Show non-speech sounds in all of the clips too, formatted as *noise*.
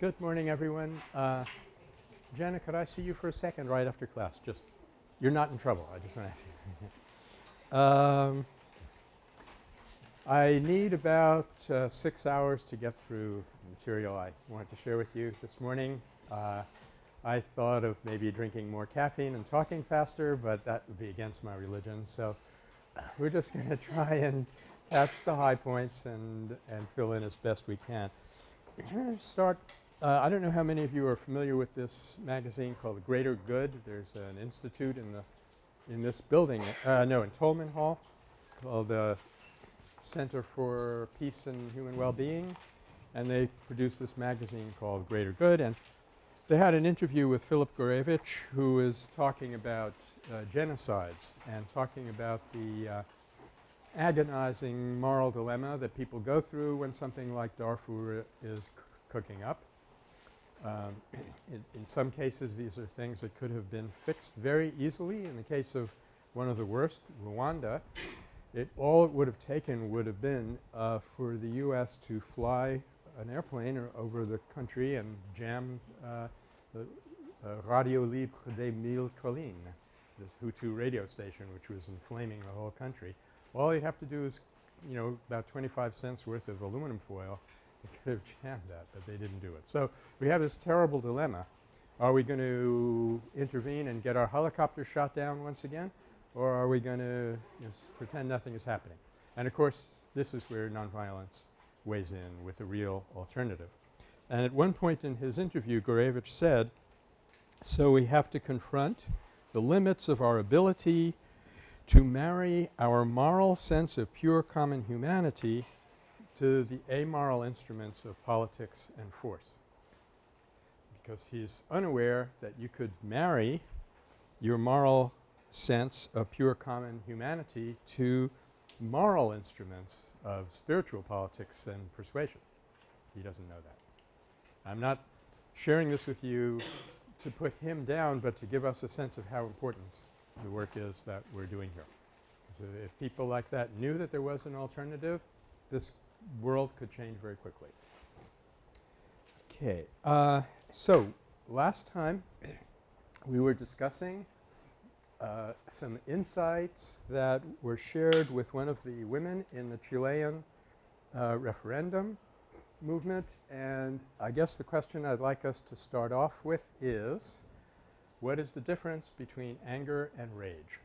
Good morning, everyone. Uh, Jenna, could I see you for a second right after class? Just you're not in trouble. I just want to *laughs* um, I need about uh, six hours to get through the material I wanted to share with you this morning. Uh, I thought of maybe drinking more caffeine and talking faster, but that would be against my religion. So *laughs* we're just going to try and catch the high points and, and fill in as best we can. I'm going to start uh, I don't know how many of you are familiar with this magazine called Greater Good. There's an institute in the in this building, uh, no, in Tolman Hall called the Center for Peace and Human Well-Being, and they produced this magazine called Greater Good. And they had an interview with Philip Gourevitch who is talking about uh, genocides and talking about the uh, agonizing moral dilemma that people go through when something like Darfur is cooking up. Um, in, in, some cases these are things that could have been fixed very easily. In the case of one of the worst, Rwanda, it all it would have taken would have been uh, for the U.S. to fly an airplane over the country and jam uh, the uh, Radio Libre des Mille Collines, this Hutu radio station which was inflaming the whole country. All you'd have to do is, you know, about 25 cents worth of aluminum foil *laughs* they could have jammed that, but they didn't do it. So we have this terrible dilemma. Are we going to intervene and get our helicopter shot down once again or are we going to know, pretend nothing is happening? And of course, this is where nonviolence weighs in with a real alternative. And at one point in his interview, Gourevitch said, so we have to confront the limits of our ability to marry our moral sense of pure common humanity to the amoral instruments of politics and force because he's unaware that you could marry your moral sense of pure common humanity to moral instruments of spiritual politics and persuasion. He doesn't know that. I'm not sharing this with you to put him down, but to give us a sense of how important the work is that we're doing here. So if people like that knew that there was an alternative, this world could change very quickly. Okay. Uh, so last time we were discussing uh, some insights that were shared with one of the women in the Chilean uh, referendum movement and I guess the question I'd like us to start off with is what is the difference between anger and rage?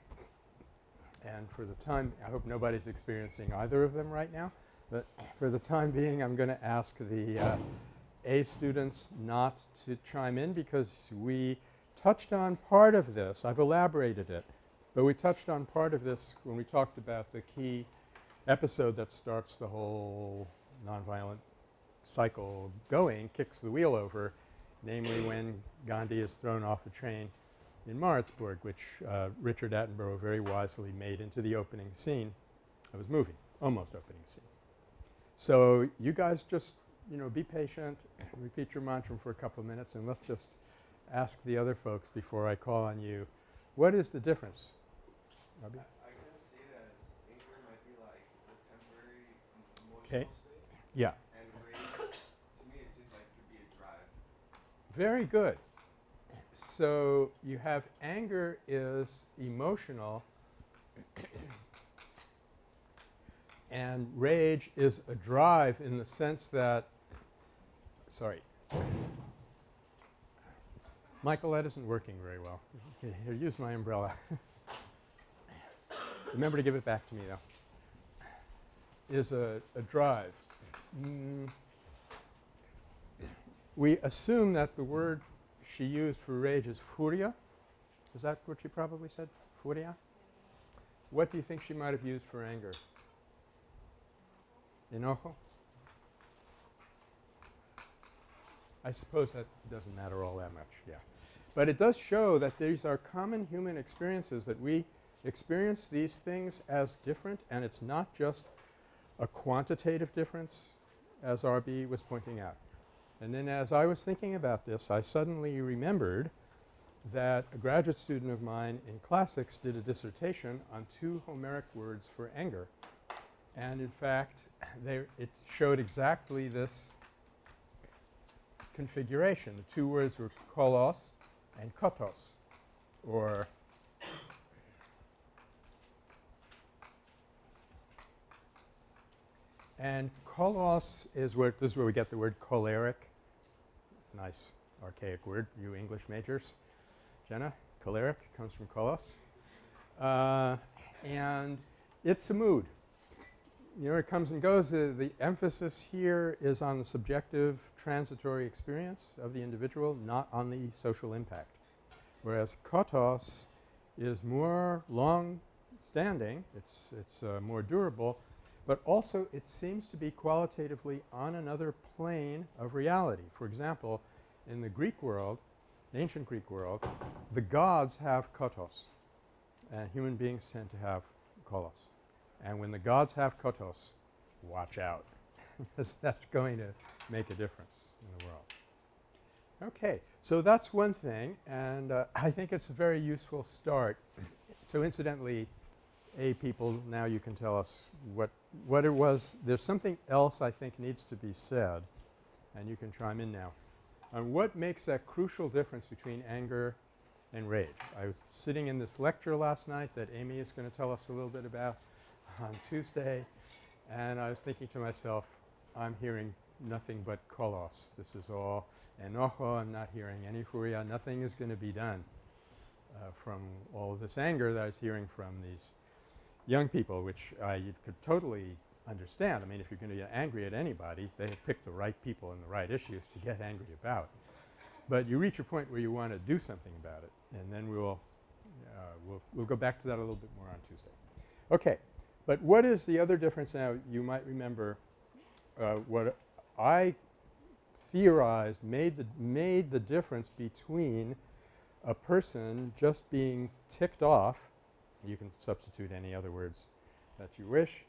And for the time I hope nobody's experiencing either of them right now. But for the time being, I'm going to ask the uh, A students not to chime in because we touched on part of this. I've elaborated it. But we touched on part of this when we talked about the key episode that starts the whole nonviolent cycle going, kicks the wheel over, namely when Gandhi is thrown off a train in Maritzburg, which uh, Richard Attenborough very wisely made into the opening scene of his movie, almost opening scene. So you guys just, you know, be patient, repeat your mantra for a couple of minutes and let's just ask the other folks before I call on you. What is the difference? Robbie? I, I see it anger might be like the temporary emotional okay. Yeah. And rage, to me, seems like it could be a drive. Very good. So you have anger is emotional and rage is a drive in the sense that – sorry. Michael, that isn't working very well. Here, use my umbrella. Remember to give it back to me, though. Is a, a drive. Mm. We assume that the word she used for rage is furia. Is that what she probably said? Furia? What do you think she might have used for anger? Enojo? I suppose that doesn't matter all that much, yeah. But it does show that these are common human experiences that we experience these things as different and it's not just a quantitative difference as R.B. was pointing out. And then as I was thinking about this, I suddenly remembered that a graduate student of mine in classics did a dissertation on two Homeric words for anger. And in fact, it showed exactly this configuration. The two words were kolos and kotos or and kolos is where this is where we get the word choleric. Nice archaic word, you English majors. Jenna, choleric comes from kolos. Uh, and it's a mood. You know, it comes and goes. Uh, the emphasis here is on the subjective transitory experience of the individual, not on the social impact. Whereas kotos is more long-standing, it's, it's uh, more durable, but also it seems to be qualitatively on another plane of reality. For example, in the Greek world, the ancient Greek world, the gods have kotos and human beings tend to have kolos. And when the gods have kotos, watch out *laughs* because that's going to make a difference in the world. Okay. So that's one thing and uh, *laughs* I think it's a very useful start. so incidentally, A people now you can tell us what, what it was. There's something else I think needs to be said and you can chime in now. On what makes that crucial difference between anger and rage. I was sitting in this lecture last night that Amy is going to tell us a little bit about on Tuesday and I was thinking to myself, I'm hearing nothing but kolos. This is all enojo. I'm not hearing any furia. Nothing is going to be done uh, from all this anger that I was hearing from these young people, which I could totally understand. I mean, if you're going to get angry at anybody, they have picked the right people and the right issues to get angry about. But you reach a point where you want to do something about it and then we will uh, we'll, we'll go back to that a little bit more on Tuesday. Okay. But what is the other difference now? You might remember uh, what I theorized made the made the difference between a person just being ticked off you can substitute any other words that you wish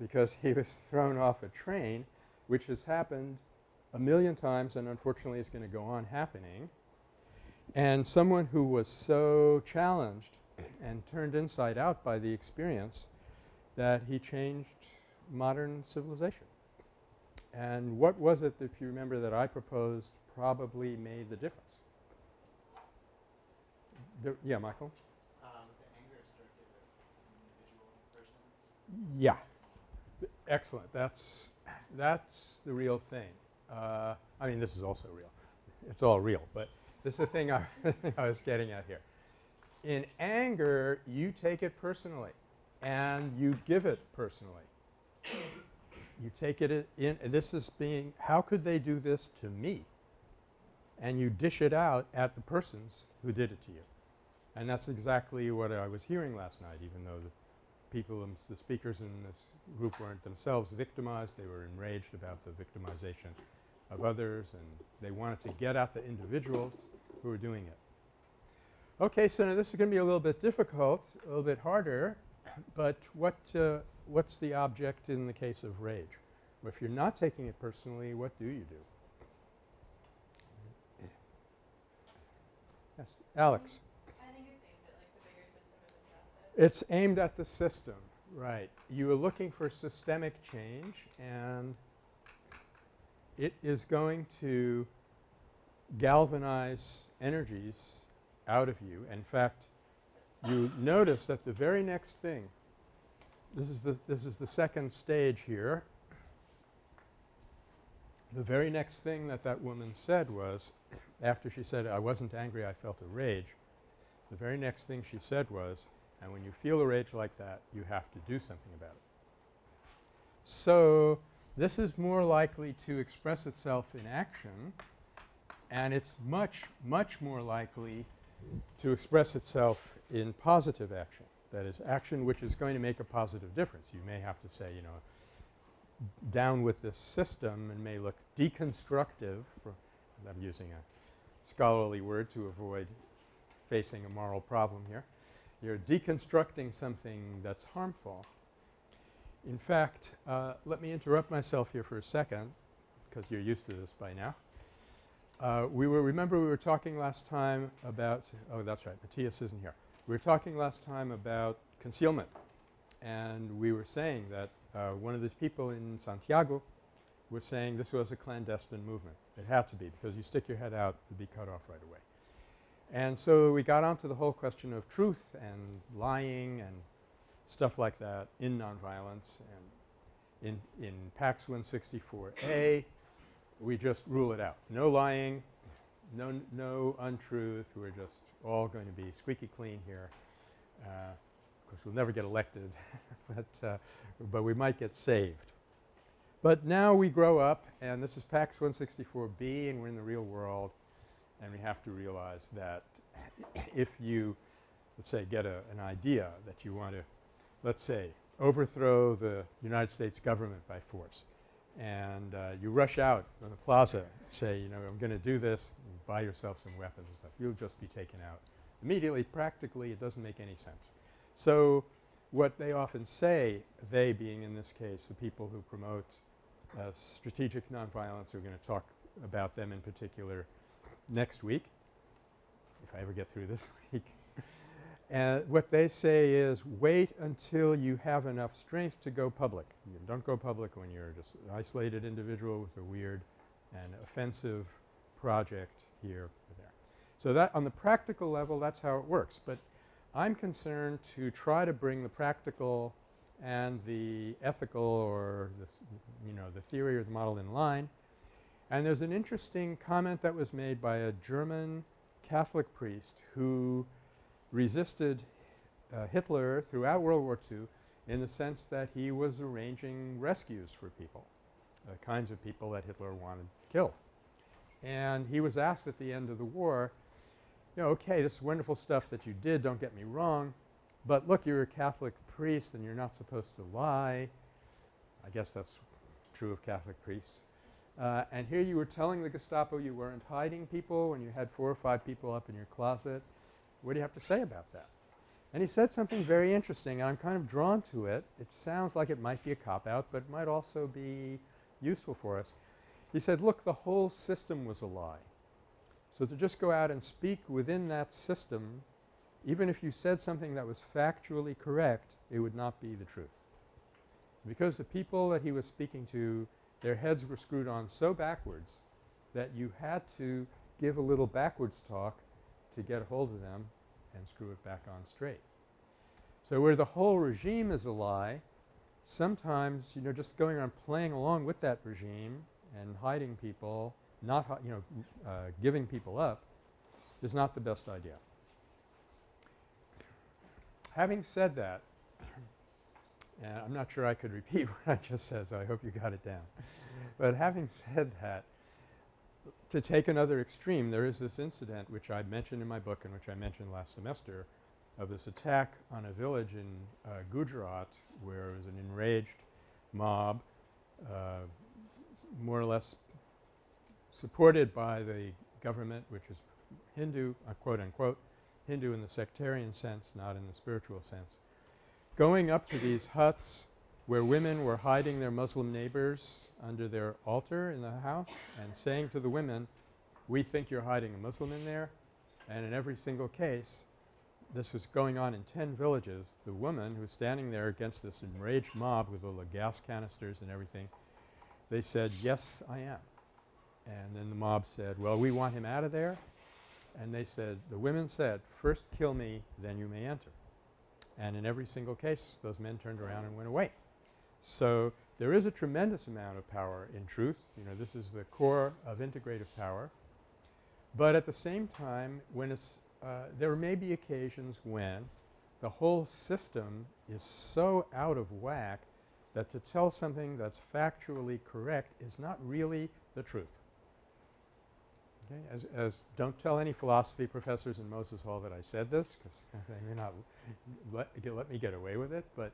because he was *laughs* thrown off a train which has happened a million times and unfortunately is going to go on happening and someone who was so challenged and turned inside out by the experience that he changed modern civilization. And what was it, if you remember, that I proposed probably made the difference? The, yeah, Michael? Um, the anger is directed individual persons. Yeah. Excellent. That's, that's the real thing. Uh, I mean, this is also real. It's all real, but this is the thing I, *laughs* I was getting at here. In anger, you take it personally and you give it personally. You take it in – this is being – how could they do this to me? And you dish it out at the persons who did it to you. And that's exactly what I was hearing last night even though the people um, – the speakers in this group weren't themselves victimized. They were enraged about the victimization of others and they wanted to get at the individuals who were doing it. Okay, so now this is going to be a little bit difficult, a little bit harder, but what uh, what's the object in the case of rage? Well, if you're not taking it personally, what do you do? Yes, Alex. I think it's aimed at like the bigger system of injustice. It's aimed at the system, right. You are looking for systemic change and it is going to galvanize energies out of you. In fact, you notice that the very next thing this is the this is the second stage here. The very next thing that that woman said was after she said I wasn't angry I felt a rage the very next thing she said was and when you feel a rage like that you have to do something about it. So, this is more likely to express itself in action and it's much, much more likely to express itself in positive action. That is action which is going to make a positive difference. You may have to say, you know, down with this system and may look deconstructive I'm using a scholarly word to avoid facing a moral problem here. You're deconstructing something that's harmful. In fact, uh, let me interrupt myself here for a second because you're used to this by now. Uh, we were remember we were talking last time about – oh, that's right, Matthias isn't here. We were talking last time about concealment and we were saying that uh, one of these people in Santiago was saying this was a clandestine movement. It had to be because you stick your head out, you'd be cut off right away. And so we got onto the whole question of truth and lying and stuff like that in nonviolence and in, in PACS 164A we just rule it out. No lying, no, no untruth. We're just all going to be squeaky clean here. Uh, of course, we'll never get elected, *laughs* but, uh, but we might get saved. But now we grow up and this is PACS 164B and we're in the real world and we have to realize that *coughs* if you, let's say, get a, an idea that you want to, let's say, overthrow the United States government by force and uh, you rush out on the plaza say, you know, I'm going to do this, buy yourself some weapons and stuff. You'll just be taken out. Immediately, practically, it doesn't make any sense. So what they often say, they being in this case the people who promote uh, strategic nonviolence, we're going to talk about them in particular next week, if I ever get through this *laughs* week. And what they say is wait until you have enough strength to go public. You don't go public when you're just an isolated individual with a weird and offensive project here or there. So that on the practical level that's how it works. But I'm concerned to try to bring the practical and the ethical or the you know the theory or the model in line. And there's an interesting comment that was made by a German Catholic priest who resisted uh, Hitler throughout World War II in the sense that he was arranging rescues for people, the kinds of people that Hitler wanted killed. And he was asked at the end of the war, you know, okay, this is wonderful stuff that you did, don't get me wrong, but look, you're a Catholic priest and you're not supposed to lie. I guess that's true of Catholic priests. Uh, and here you were telling the Gestapo you weren't hiding people when you had four or five people up in your closet what do you have to say about that? And he said something very interesting and I'm kind of drawn to it. It sounds like it might be a cop-out but it might also be useful for us. He said, look, the whole system was a lie. So to just go out and speak within that system, even if you said something that was factually correct, it would not be the truth. Because the people that he was speaking to, their heads were screwed on so backwards that you had to give a little backwards talk to get a hold of them and screw it back on straight. So where the whole regime is a lie, sometimes, you know, just going around playing along with that regime and hiding people, not you know, uh, giving people up is not the best idea. Having said that, *clears throat* and I'm not sure I could repeat *laughs* what I just said, so I hope you got it down. but having said that, to take another extreme, there is this incident which I mentioned in my book and which I mentioned last semester of this attack on a village in uh, Gujarat where it was an enraged mob uh, more or less supported by the government which is Hindu uh, quote unquote Hindu in the sectarian sense not in the spiritual sense. Going up to these huts where women were hiding their Muslim neighbors under their altar in the house and saying to the women, we think you're hiding a Muslim in there. And in every single case, this was going on in 10 villages. The woman who was standing there against this enraged mob with all the gas canisters and everything, they said, yes, I am. And then the mob said, well, we want him out of there. And they said, the women said, first kill me, then you may enter. And in every single case, those men turned around and went away. So there is a tremendous amount of power in truth. You know, this is the core of integrative power. But at the same time, when it's uh, there may be occasions when the whole system is so out of whack that to tell something that's factually correct is not really the truth. Okay? As, as don't tell any philosophy professors in Moses Hall that I said this because *laughs* they may not let, let me get away with it, but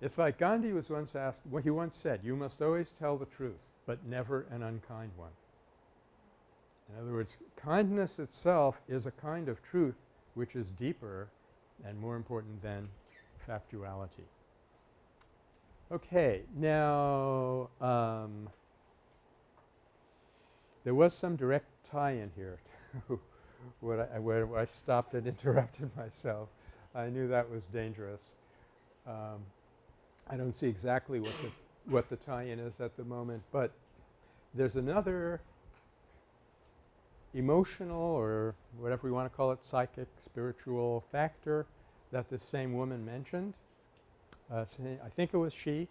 it's like Gandhi was once asked well, he once said, you must always tell the truth, but never an unkind one. In other words, kindness itself is a kind of truth which is deeper and more important than factuality. Okay. Now, um, there was some direct tie-in here to *laughs* what I, where I stopped and *laughs* interrupted myself. I knew that was dangerous. Um, I don't see exactly what the, what the tie-in is at the moment, but there's another emotional or whatever we want to call it, psychic, spiritual factor that the same woman mentioned. Uh, I think it was she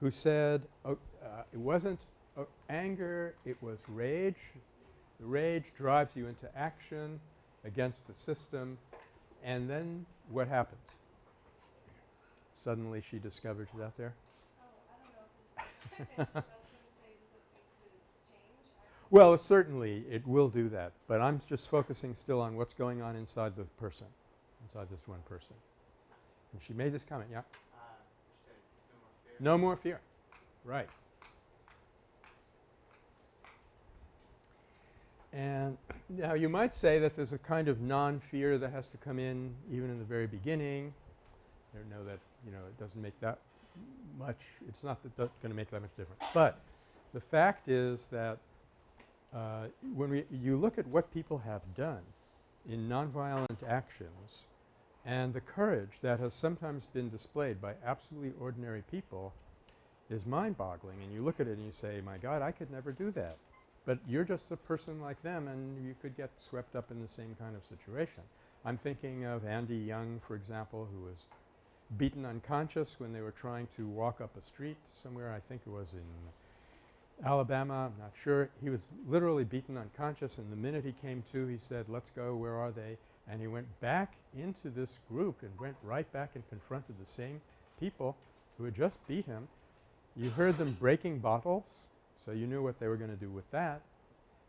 who said oh, uh, it wasn't uh, anger, it was rage. The rage drives you into action against the system and then what happens? Suddenly she discovered it out there. Oh, I don't know if this, I was gonna say, does it need to change? I- Well, certainly it will do that, but I'm just focusing still on what's going on inside the person, inside this one person. And she made this comment, yeah? Uh, said no more fear. No more fear. Right. And now you might say that there's a kind of non-fear that has to come in even in the very beginning. I don't know that, you know, it doesn't make that much – it's not going to make that much difference. But the fact is that uh, when we you look at what people have done in nonviolent actions and the courage that has sometimes been displayed by absolutely ordinary people is mind-boggling. And you look at it and you say, my God, I could never do that. But you're just a person like them and you could get swept up in the same kind of situation. I'm thinking of Andy Young, for example, who was beaten unconscious when they were trying to walk up a street somewhere. I think it was in Alabama. I'm not sure. He was literally beaten unconscious and the minute he came to he said, let's go, where are they? And he went back into this group and went right back and confronted the same people who had just beat him. You heard them breaking bottles, so you knew what they were going to do with that.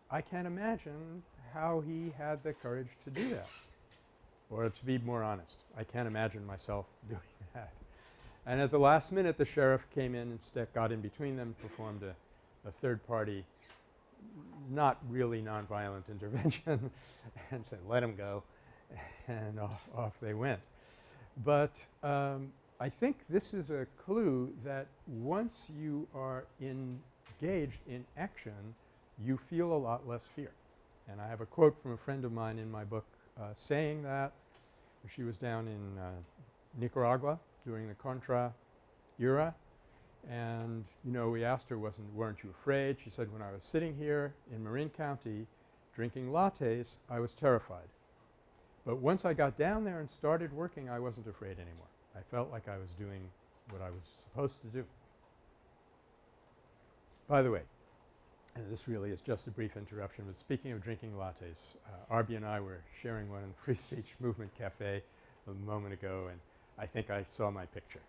I can't imagine how he had the courage to do that. Or to be more honest, I can't imagine myself *laughs* doing that. And at the last minute the sheriff came in and got in between them, performed a, a third party not really nonviolent *laughs* intervention and said let him go *laughs* and off, off they went. But um, I think this is a clue that once you are engaged in action you feel a lot less fear. And I have a quote from a friend of mine in my book saying that. She was down in uh, Nicaragua during the Contra era and you know we asked her wasn't weren't you afraid? She said when I was sitting here in Marin County drinking lattes I was terrified. But once I got down there and started working I wasn't afraid anymore. I felt like I was doing what I was supposed to do. By the way, and this really is just a brief interruption, but speaking of drinking lattes, uh, Arby and I were sharing one in the Free Speech Movement Cafe a moment ago and I think I saw my picture.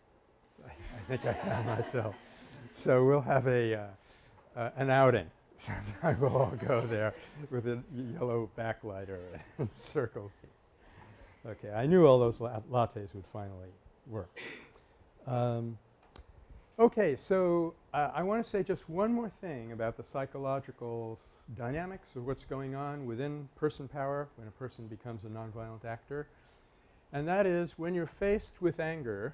I, I think I found *laughs* myself. So we'll have a uh, uh, an outing. *laughs* Sometime we'll all go there with a yellow backlighter and *laughs* circle me. Okay, I knew all those la lattes would finally work. Um, okay, so uh, I want to say just one more thing about the psychological dynamics of what's going on within person power when a person becomes a nonviolent actor. And that is when you're faced with anger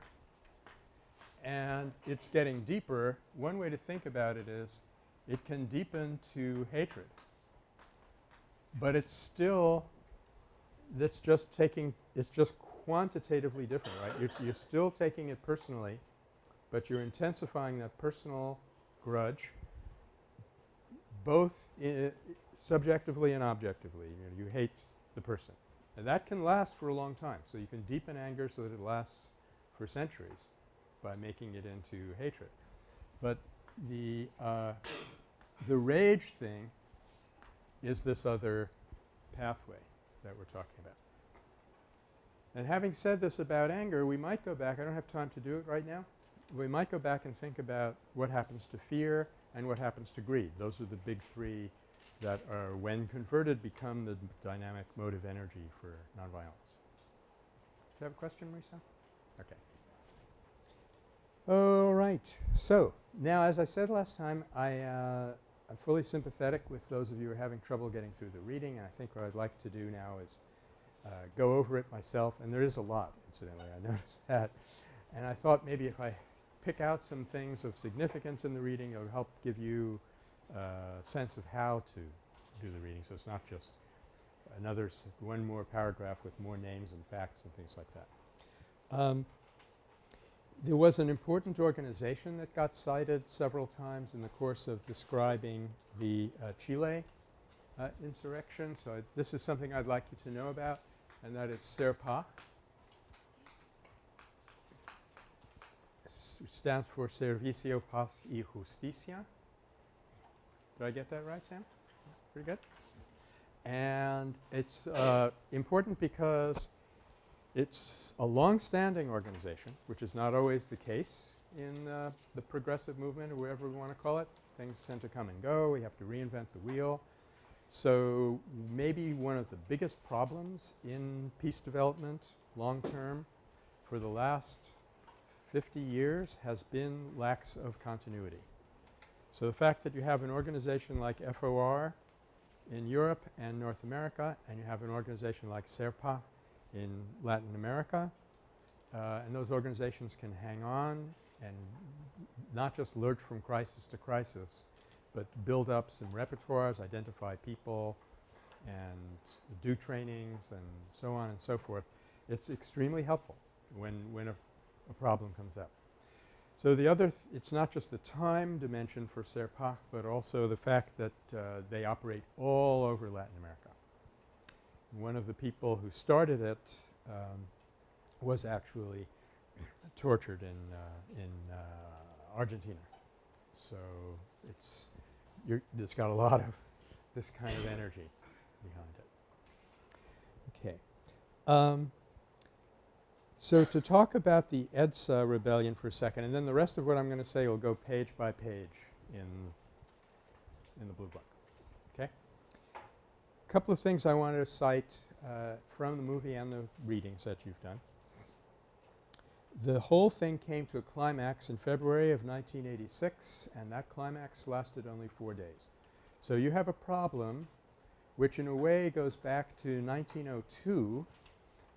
and it's getting deeper, one way to think about it is it can deepen to hatred. But it's still that's just taking it's just quantitatively different, right? You're, you're still taking it personally, but you're intensifying that personal grudge both subjectively and objectively. You, know, you hate the person. And that can last for a long time. So you can deepen anger so that it lasts for centuries by making it into hatred. But the uh, the rage thing is this other pathway that we're talking about. And having said this about anger, we might go back – I don't have time to do it right now. We might go back and think about what happens to fear and what happens to greed. Those are the big three that are when converted become the dynamic motive energy for nonviolence. Do you have a question, Marisa? Okay. All right. So, now as I said last time, I uh, I'm fully sympathetic with those of you who are having trouble getting through the reading and I think what I'd like to do now is uh, go over it myself and there is a lot incidentally I *laughs* noticed that and I thought maybe if I pick out some things of significance in the reading it will help give you a uh, sense of how to do the reading so it's not just another one more paragraph with more names and facts and things like that. Um, there was an important organization that got cited several times in the course of describing the uh, Chile uh, insurrection. So, I, this is something I'd like you to know about and that is SERPAJ. S- stands for Servicio Paz y Justicia. Did I get that right, Sam? Pretty good. And it's uh, important because it's a long-standing organization, which is not always the case in uh, the progressive movement or whatever we want to call it. Things tend to come and go. We have to reinvent the wheel. So, maybe one of the biggest problems in peace development long term for the last 50 years has been lacks of continuity. So, the fact that you have an organization like FOR in Europe and North America and you have an organization like SERPAJ in Latin America uh, and those organizations can hang on and not just lurch from crisis to crisis, but build up some repertoires, identify people and do trainings and so on and so forth. It's extremely helpful when, when a, a problem comes up. So, the other th it's not just the time dimension for SERPAJ, but also the fact that uh, they operate all over Latin America. One of the people who started it um, was actually *coughs* tortured in, uh, in uh, Argentina. So, it's it's got a lot of this kind of energy behind it. Okay. Um, so, to talk about the EDSA rebellion for a second and then the rest of what I'm going to say will go page by page in, in the blue book. Okay? A couple of things I wanted to cite uh, from the movie and the readings that you've done. The whole thing came to a climax in February of 1986 and that climax lasted only 4 days. So, you have a problem which in a way goes back to 1902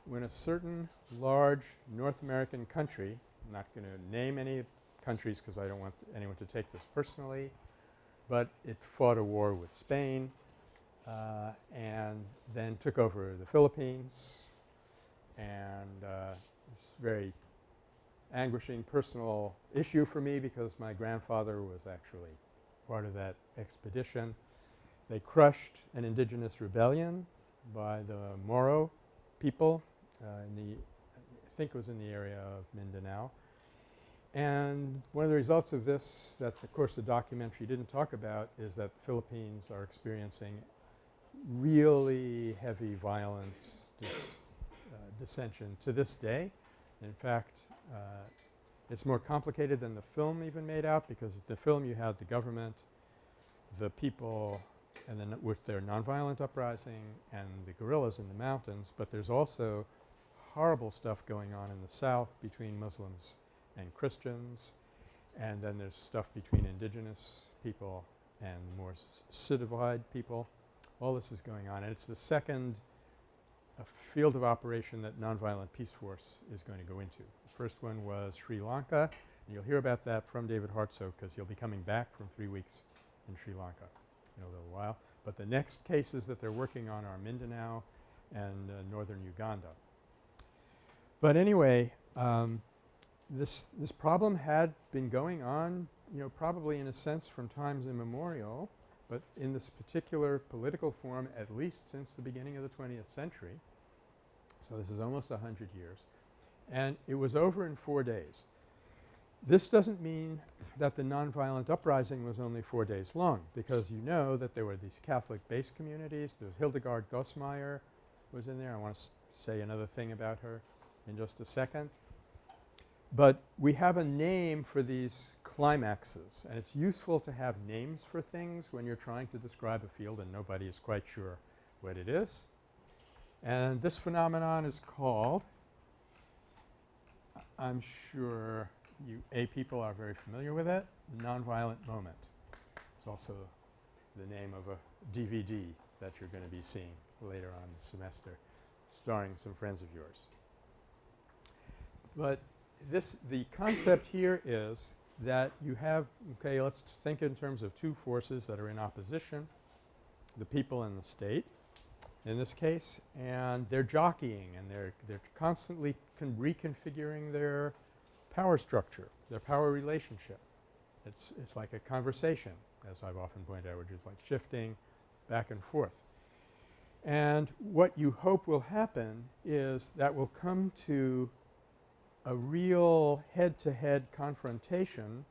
when a certain large North American country – I'm not going to name any countries because I don't want anyone to take this personally, but it fought a war with Spain uh, and then took over the Philippines and uh, it's very anguishing personal issue for me because my grandfather was actually part of that expedition. They crushed an indigenous rebellion by the Moro people in the I think it was in the area of Mindanao. And one of the results of this that of course the documentary didn't talk about is that the Philippines are experiencing really heavy violence dis, uh, dissension to this day. In fact, uh, it's more complicated than the film even made out because the film you had the government, the people and then with their nonviolent uprising and the guerrillas in the mountains, but there's also horrible stuff going on in the south between Muslims and Christians and then there's stuff between indigenous people and more citified people. All this is going on and it's the second uh, field of operation that Nonviolent Peaceforce is going to go into. The first one was Sri Lanka and you'll hear about that from David Hartsough because he'll be coming back from 3 weeks in Sri Lanka in a little while. But the next cases that they're working on are Mindanao and uh, northern Uganda. But anyway, um, this, this problem had been going on you know probably in a sense from times immemorial, but in this particular political form at least since the beginning of the 20th century. So, this is almost a 100 years and it was over in 4 days. This doesn't mean that the nonviolent uprising was only 4 days long because you know that there were these Catholic-based communities. There was Hildegard Goss-Mayr was in there. I want to say another thing about her in just a second. But we have a name for these climaxes and it's useful to have names for things when you're trying to describe a field and nobody is quite sure what it is. And this phenomenon is called I'm sure you A people are very familiar with it, nonviolent moment. It's also the name of a DVD that you're going to be seeing later on the semester starring some friends of yours. But this the concept here is that you have okay let's think in terms of two forces that are in opposition the people and the state in this case and they're jockeying and they're they're constantly reconfiguring their power structure, their power relationship. It's, it's like a conversation, as I've often pointed out, which is like shifting back and forth. And what you hope will happen is that will come to a real head-to-head -head confrontation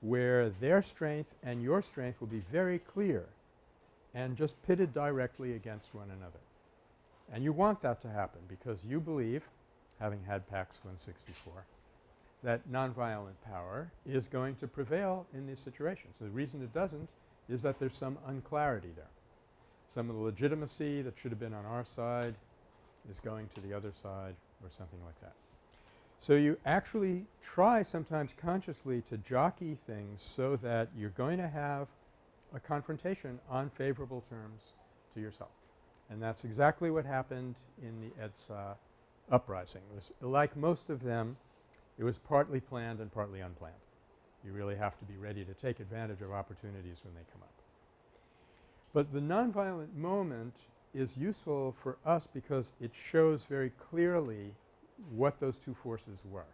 where their strength and your strength will be very clear and just pitted directly against one another. And you want that to happen because you believe, having had PACS 164, that nonviolent power is going to prevail in these situations. So the reason it doesn't is that there's some unclarity there. Some of the legitimacy that should have been on our side is going to the other side or something like that. So you actually try sometimes consciously to jockey things so that you're going to have a confrontation on favorable terms to yourself. And that's exactly what happened in the EDSA uprising. It was like most of them, it was partly planned and partly unplanned. You really have to be ready to take advantage of opportunities when they come up. But the nonviolent moment is useful for us because it shows very clearly what those two forces were,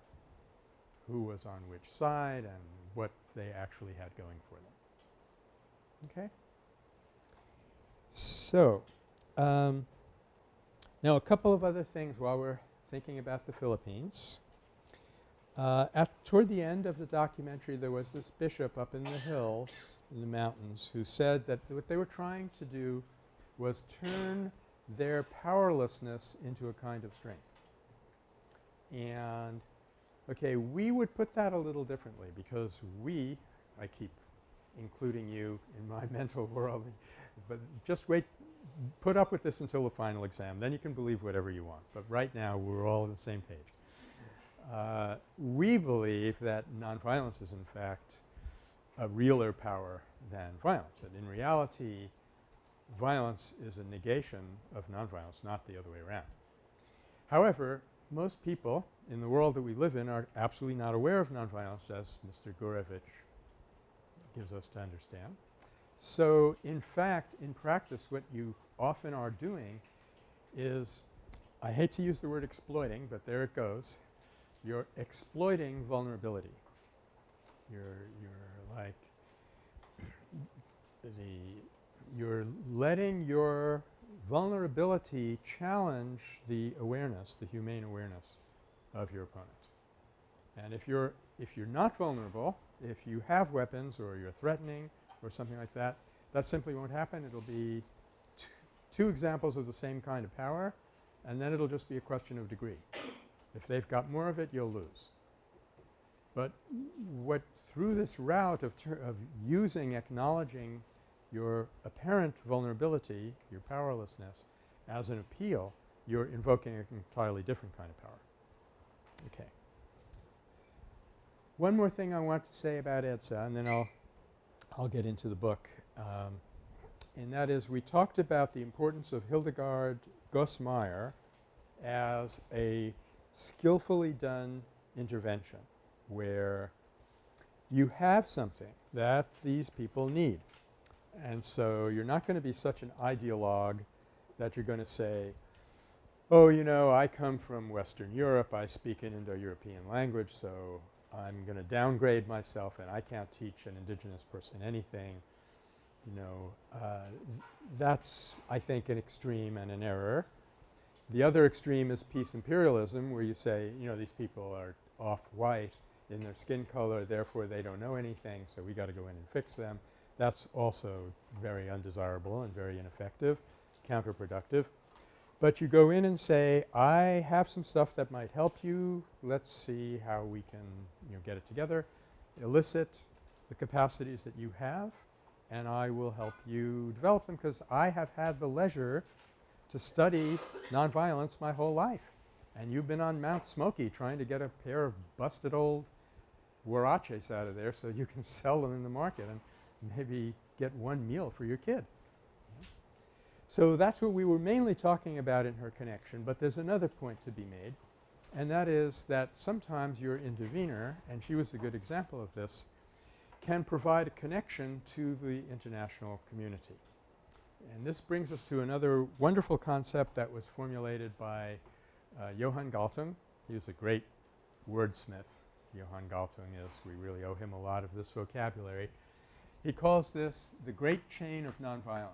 who was on which side and what they actually had going for them. Okay? So, um, now a couple of other things while we're thinking about the Philippines. Uh, at toward the end of the documentary there was this bishop up in the hills in the mountains who said that what they were trying to do was turn their powerlessness into a kind of strength. And okay, we would put that a little differently because we – I keep including you in my *laughs* mental world, but just wait put up with this until the final exam. Then you can believe whatever you want. But right now we're all on the same page. Uh, we believe that nonviolence is in fact a realer power than violence. That in reality violence is a negation of nonviolence, not the other way around. However, most people in the world that we live in are absolutely not aware of nonviolence as Mr. Gourevitch gives us to understand. So, in fact, in practice what you often are doing is I hate to use the word exploiting, but there it goes. You're exploiting vulnerability. You're, you're like *clears throat* the you're letting your vulnerability challenge the awareness, the humane awareness of your opponent. And if you're if you're not vulnerable, if you have weapons or you're threatening or something like that, that simply won't happen. It'll be two examples of the same kind of power and then it'll just be a question of degree. If they've got more of it, you'll lose. But what through this route of, of using, acknowledging your apparent vulnerability, your powerlessness as an appeal, you're invoking an entirely different kind of power. Okay. One more thing I want to say about EDSA and then I'll, I'll get into the book. Um, and that is we talked about the importance of Hildegard Goss-Mayr as a skillfully done intervention where you have something that these people need. And so you're not going to be such an ideologue that you're going to say, oh, you know, I come from Western Europe, I speak an Indo-European language, so I'm going to downgrade myself and I can't teach an indigenous person anything. You know, uh, that's I think an extreme and an error. The other extreme is peace imperialism where you say, you know, these people are off-white in their skin color, therefore they don't know anything, so we got to go in and fix them. That's also very undesirable and very ineffective, counterproductive. But you go in and say, I have some stuff that might help you. Let's see how we can, you know, get it together, elicit the capacities that you have, and I will help you develop them because I have had the leisure to study nonviolence my whole life. And you've been on Mount Smoky trying to get a pair of busted old huaraches out of there so you can *laughs* sell them in the market and maybe get one meal for your kid. So that's what we were mainly talking about in her connection, but there's another point to be made and that is that sometimes your intervener, and she was a good example of this, can provide a connection to the international community. And this brings us to another wonderful concept that was formulated by uh, Johan Galtung. He was a great wordsmith Johan Galtung is. We really owe him a lot of this vocabulary. He calls this the great chain of nonviolence.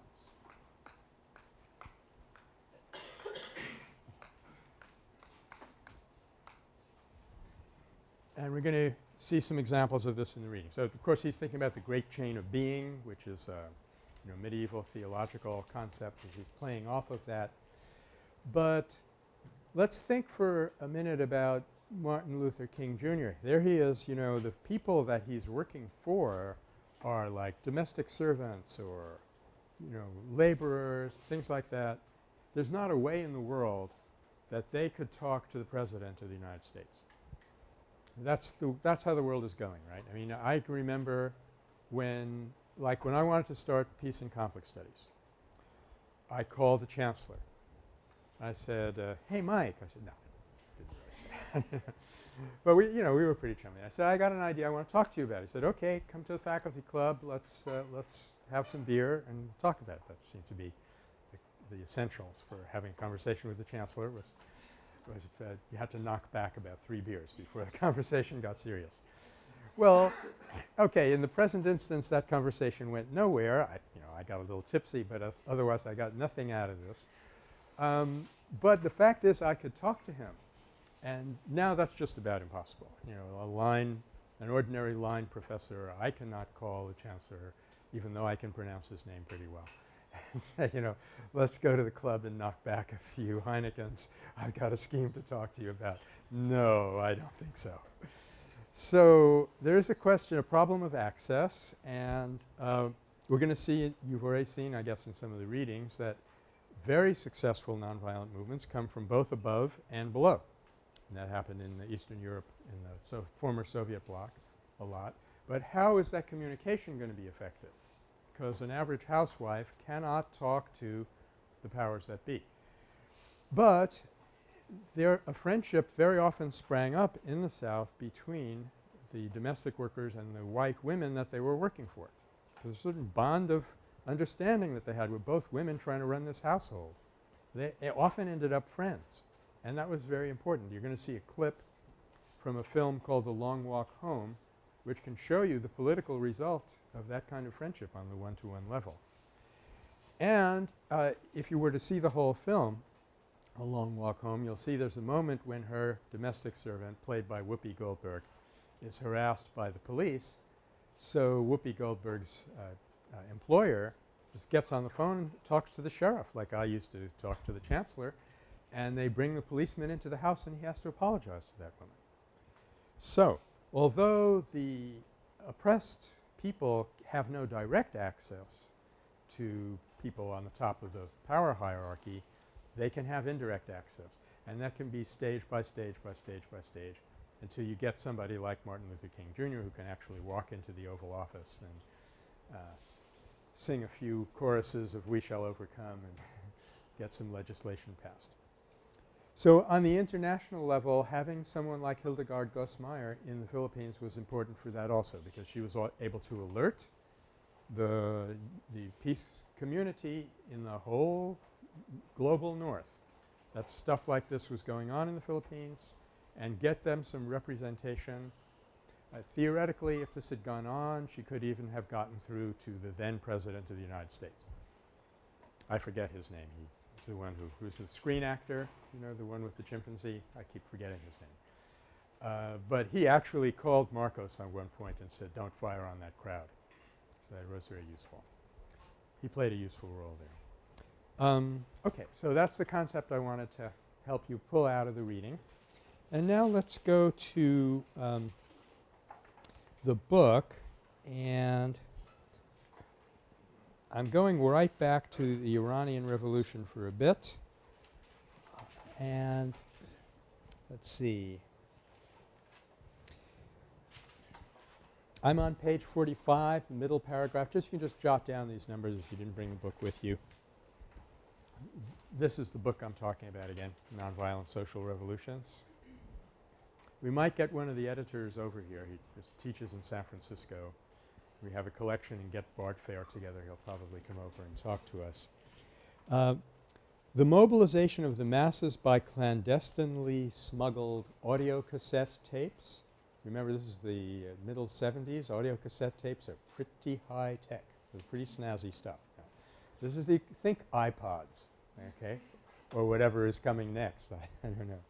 And we're going to see some examples of this in the reading. So, of course, he's thinking about the great chain of being, which is a you know, medieval theological concept as he's playing off of that. But let's think for a minute about Martin Luther King Jr. There he is, you know, the people that he's working for are like domestic servants or, you know, laborers, things like that. There's not a way in the world that they could talk to the President of the United States. That's the that's how the world is going, right? I mean, I can remember when like when I wanted to start peace and conflict studies, I called the chancellor. I said, uh, "Hey, Mike." I said, "No, didn't really *laughs* say but we, you know, we were pretty chummy. I said, "I got an idea. I want to talk to you about." He said, "Okay, come to the faculty club. Let's uh, let's have some beer and talk about it." That seemed to be the, the essentials for having a conversation with the chancellor was was uh, you had to knock back about three beers before the *laughs* conversation got serious. Well, okay, in the present instance that conversation went nowhere. I, you know, I got a little tipsy, but uh, otherwise I got nothing out of this. Um, but the fact is I could talk to him and now that's just about impossible. You know, a line, an ordinary line professor, I cannot call the chancellor even though I can pronounce his name pretty well *laughs* and say, you know, let's go to the club and knock back a few Heinekens. I've got a scheme to talk to you about. No, I don't think so. So, there is a question, a problem of access and uh, we're going to see you've already seen I guess in some of the readings that very successful nonviolent movements come from both above and below. And that happened in the Eastern Europe in the so former Soviet bloc a lot. But how is that communication going to be effective? Because an average housewife cannot talk to the powers that be. But there a friendship very often sprang up in the South between the domestic workers and the white women that they were working for. There's a certain bond of understanding that they had with both women trying to run this household. They often ended up friends and that was very important. You're going to see a clip from a film called The Long Walk Home which can show you the political result of that kind of friendship on the one-to-one -one level. And uh, if you were to see the whole film, A Long Walk Home, you'll see there's a moment when her domestic servant, played by Whoopi Goldberg, is harassed by the police. So Whoopi Goldberg's uh, uh, employer just gets on the phone and talks to the sheriff like I used to talk to the chancellor and they bring the policeman into the house and he has to apologize to that woman. So, although the oppressed people have no direct access to people on the top of the power hierarchy, they can have indirect access and that can be stage by stage by stage by stage until you get somebody like Martin Luther King Jr. who can actually walk into the Oval Office and uh, sing a few choruses of We Shall Overcome and *laughs* get some legislation passed. So, on the international level having someone like Hildegard Goss-Mayr in the Philippines was important for that also because she was able to alert the, the peace community in the whole global north that stuff like this was going on in the Philippines and get them some representation. Uh, theoretically if this had gone on she could even have gotten through to the then President of the United States. I forget his name. He the one who who's the screen actor, you know, the one with the chimpanzee. I keep forgetting his name. Uh, but he actually called Marcos on one point and said, don't fire on that crowd. So that was very useful. He played a useful role there. Um, okay. So that's the concept I wanted to help you pull out of the reading. And now let's go to um, the book and I'm going right back to the Iranian Revolution for a bit. And let's see. I'm on page 45, the middle paragraph. Just you can just jot down these numbers if you didn't bring the book with you. This is the book I'm talking about again, Nonviolent Social Revolutions. We might get one of the editors over here. He teaches in San Francisco we have a collection and get Bart Fair together, he'll probably come over and talk to us. Uh, the mobilization of the masses by clandestinely smuggled audio cassette tapes Remember this is the uh, middle 70s. Audio cassette tapes are pretty high tech. They're pretty snazzy stuff. Now, this is the think iPods, okay, or whatever is coming next. I, *laughs* I don't know.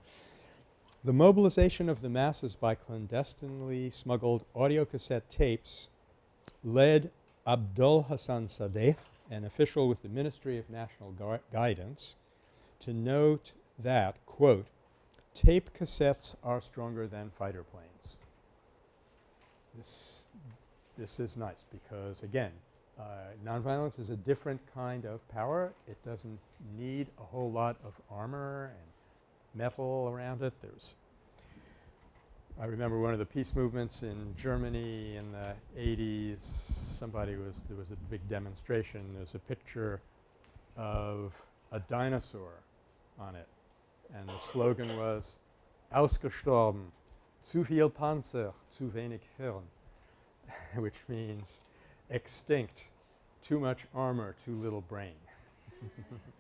The mobilization of the masses by clandestinely smuggled audio cassette tapes led Abdul Hassan Sadeh, an official with the Ministry of National Gui- Guidance, to note that, quote, tape cassettes are stronger than fighter planes. This, this is nice because again, uh, nonviolence is a different kind of power. It doesn't need a whole lot of armor and metal around it. There's I remember one of the peace movements in Germany in the 80s, somebody was there was a big demonstration. There's a picture of a dinosaur on it and the slogan was ausgestorben, zu viel Panzer, zu wenig Hirn, *laughs* which means extinct, too much armor, too little brain. *laughs*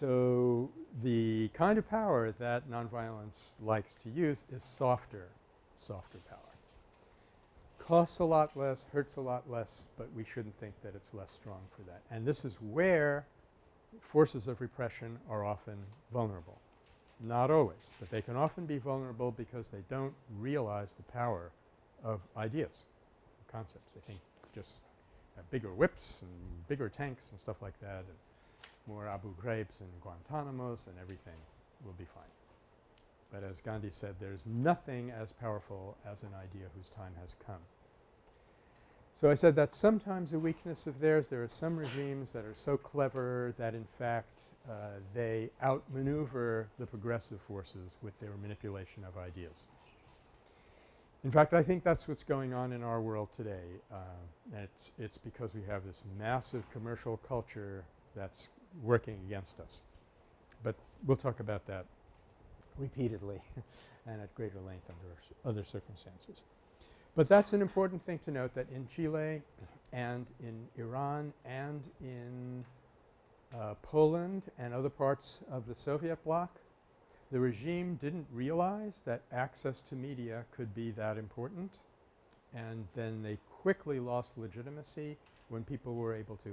so the kind of power that nonviolence likes to use is softer, softer power. Costs a lot less, hurts a lot less, but we shouldn't think that it's less strong for that. And this is where forces of repression are often vulnerable. Not always, but they can often be vulnerable because they don't realize the power of ideas, concepts. They think just bigger whips and bigger tanks and stuff like that more Abu Ghraibs and Guantanamos and everything will be fine. But as Gandhi said, there's nothing as powerful as an idea whose time has come. So I said that's sometimes a weakness of theirs. There are some regimes that are so clever that in fact uh, they outmaneuver the progressive forces with their manipulation of ideas. In fact, I think that's what's going on in our world today. Uh, and it's, it's because we have this massive commercial culture that's working against us. But we'll talk about that repeatedly *laughs* and at greater length under other circumstances. But that's an important thing to note that in Chile and in Iran and in uh, Poland and other parts of the Soviet bloc, the regime didn't realize that access to media could be that important and then they quickly lost legitimacy when people were able to,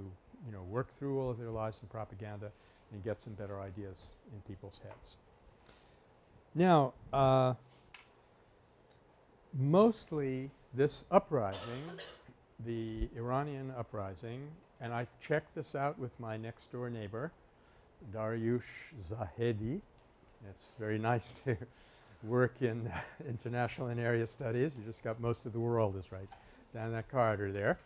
you know, work through all of their lies and propaganda and get some better ideas in people's heads. Now, uh, mostly this uprising, the Iranian uprising, and I checked this out with my next door neighbor, Dariush Zahedi. It's very *laughs* nice to work in *laughs* international and area studies. You just got most of the world is right down that corridor there.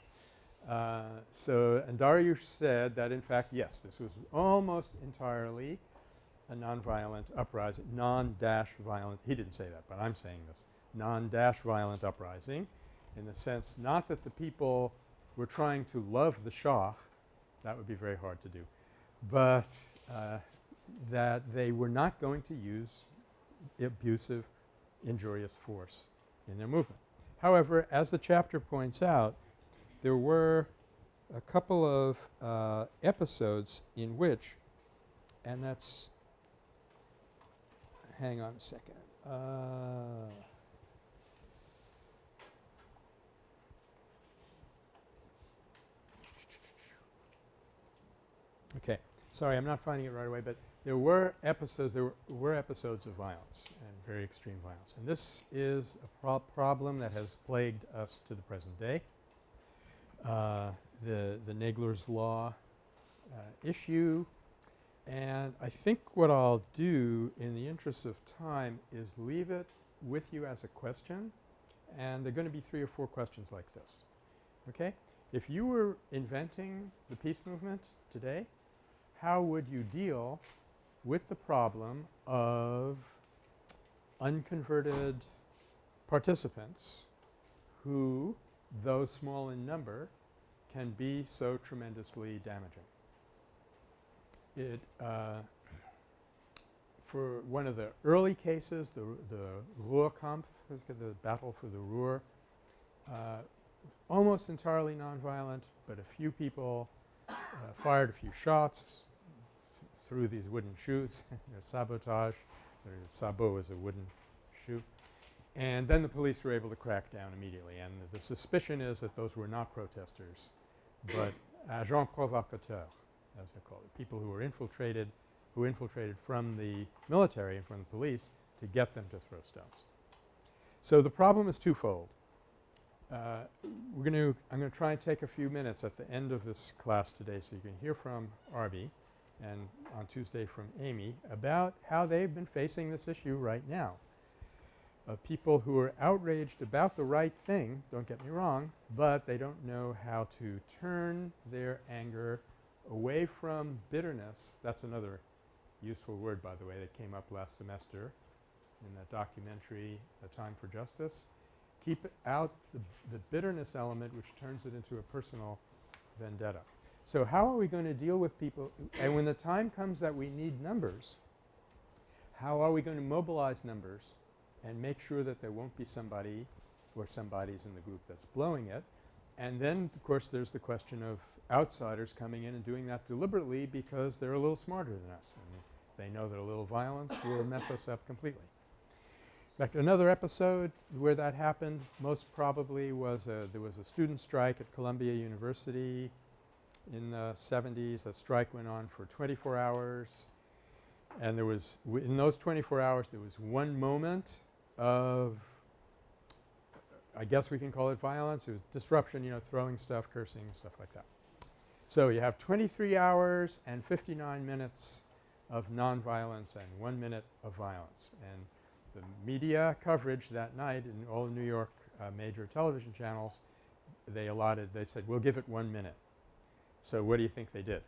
Uh, so, and Dariush said that in fact, yes, this was almost entirely a nonviolent uprising, non-dash violent. He didn't say that, but I'm saying this non-dash violent uprising in the sense not that the people were trying to love the Shah, that would be very hard to do, but uh, that they were not going to use abusive, injurious force in their movement. However, as the chapter points out, there were a couple of uh, episodes in which, and that's hang on a second. Uh, Okay. Sorry, I'm not finding it right away, but there were episodes there were, were episodes of violence and very extreme violence. And this is a pro problem that has plagued us to the present day. Uh, the the Nagler's law uh, issue and I think what I'll do in the interest of time is leave it with you as a question and there are going to be three or four questions like this. Okay? If you were inventing the peace movement today, how would you deal with the problem of unconverted participants who, though small in number, can be so tremendously damaging? It uh, for one of the early cases, the, the Ruhrkampf, the battle for the Ruhr, uh, almost entirely nonviolent, but a few people uh, fired a few shots, through these wooden shoes, *laughs* sabotage, sabot is a wooden shoe. And then the police were able to crack down immediately. And the suspicion is that those were not protesters, but agents provocateurs, as they call it, people who were infiltrated, who infiltrated from the military and from the police to get them to throw stones. So the problem is twofold. Uh, we're going to – I'm going to try and take a few minutes at the end of this class today so you can hear from Arby and on Tuesday from Amy about how they've been facing this issue right now of people who are outraged about the right thing, don't get me wrong, but they don't know how to turn their anger away from bitterness. That's another useful word, by the way, that came up last semester in that documentary, A Time for Justice. Keep out the, the bitterness element which turns it into a personal vendetta. So how are we going to deal with people – and when the time comes that we need numbers, how are we going to mobilize numbers and make sure that there won't be somebody or somebodies in the group that's blowing it. And then, of course, there's the question of outsiders coming in and doing that deliberately because they're a little smarter than us and they know that a little violence will mess us up completely. In fact, another episode where that happened most probably was a there was a student strike at Columbia University in the 70s. A strike went on for 24 hours and there was in those 24 hours there was one moment of I guess we can call it violence. It was disruption, you know, throwing stuff, cursing, stuff like that. So you have 23 hours and 59 minutes of nonviolence and 1 minute of violence. And the media coverage that night in all New York uh, major television channels, they allotted – they said, we'll give it 1 minute. So what do you think they did?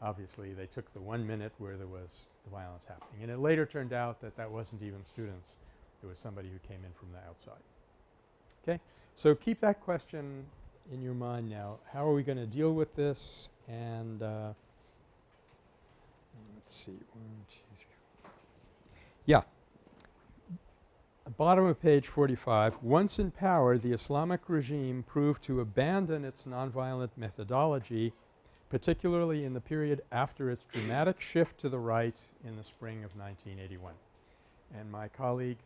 Obviously, they took the 1 minute where there was the violence happening. And it later turned out that that wasn't even students. It was somebody who came in from the outside. Okay? So keep that question in your mind now. How are we going to deal with this? And uh, let's see. One, two, three. Yeah. Bottom of page 45. Once in power, the Islamic regime proved to abandon its nonviolent methodology, particularly in the period after its dramatic shift to the right in the spring of 1981. And my colleague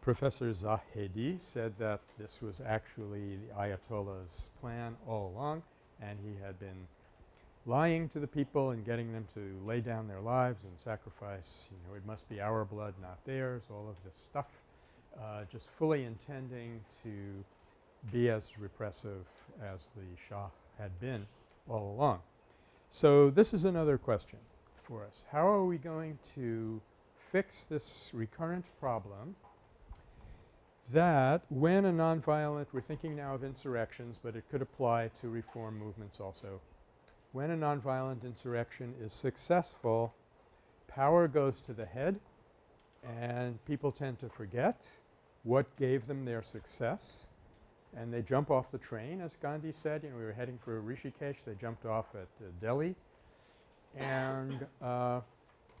Professor Zahedi said that this was actually the Ayatollah's plan all along and he had been lying to the people and getting them to lay down their lives and sacrifice, you know, it must be our blood not theirs, all of this stuff, uh, just fully intending to be as repressive as the Shah had been all along. So this is another question for us. How are we going to fix this recurrent problem that when a nonviolent – we're thinking now of insurrections, but it could apply to reform movements also. When a nonviolent insurrection is successful, power goes to the head and people tend to forget what gave them their success and they jump off the train as Gandhi said. You know, we were heading for Rishikesh. They jumped off at uh, Delhi and uh,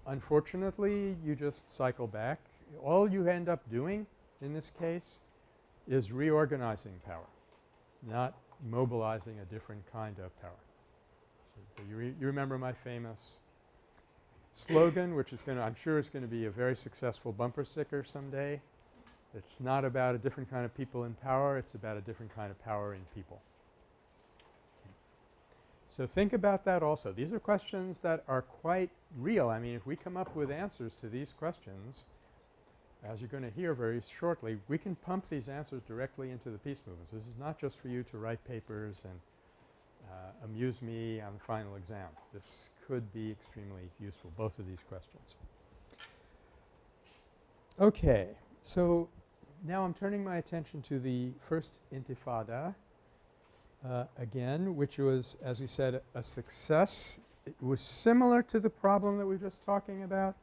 unfortunately you just cycle back. All you end up doing in this case is reorganizing power, not mobilizing a different kind of power. So you, re you remember my famous slogan which is going to – I'm sure is going to be a very successful bumper sticker someday. It's not about a different kind of people in power. It's about a different kind of power in people. So think about that also. These are questions that are quite real. I mean, if we come up with answers to these questions – as you're going to hear very shortly, we can pump these answers directly into the peace movements. This is not just for you to write papers and uh, amuse me on the final exam. This could be extremely useful, both of these questions. Okay. So now I'm turning my attention to the first intifada uh, again, which was, as we said, a success. It was similar to the problem that we were just talking about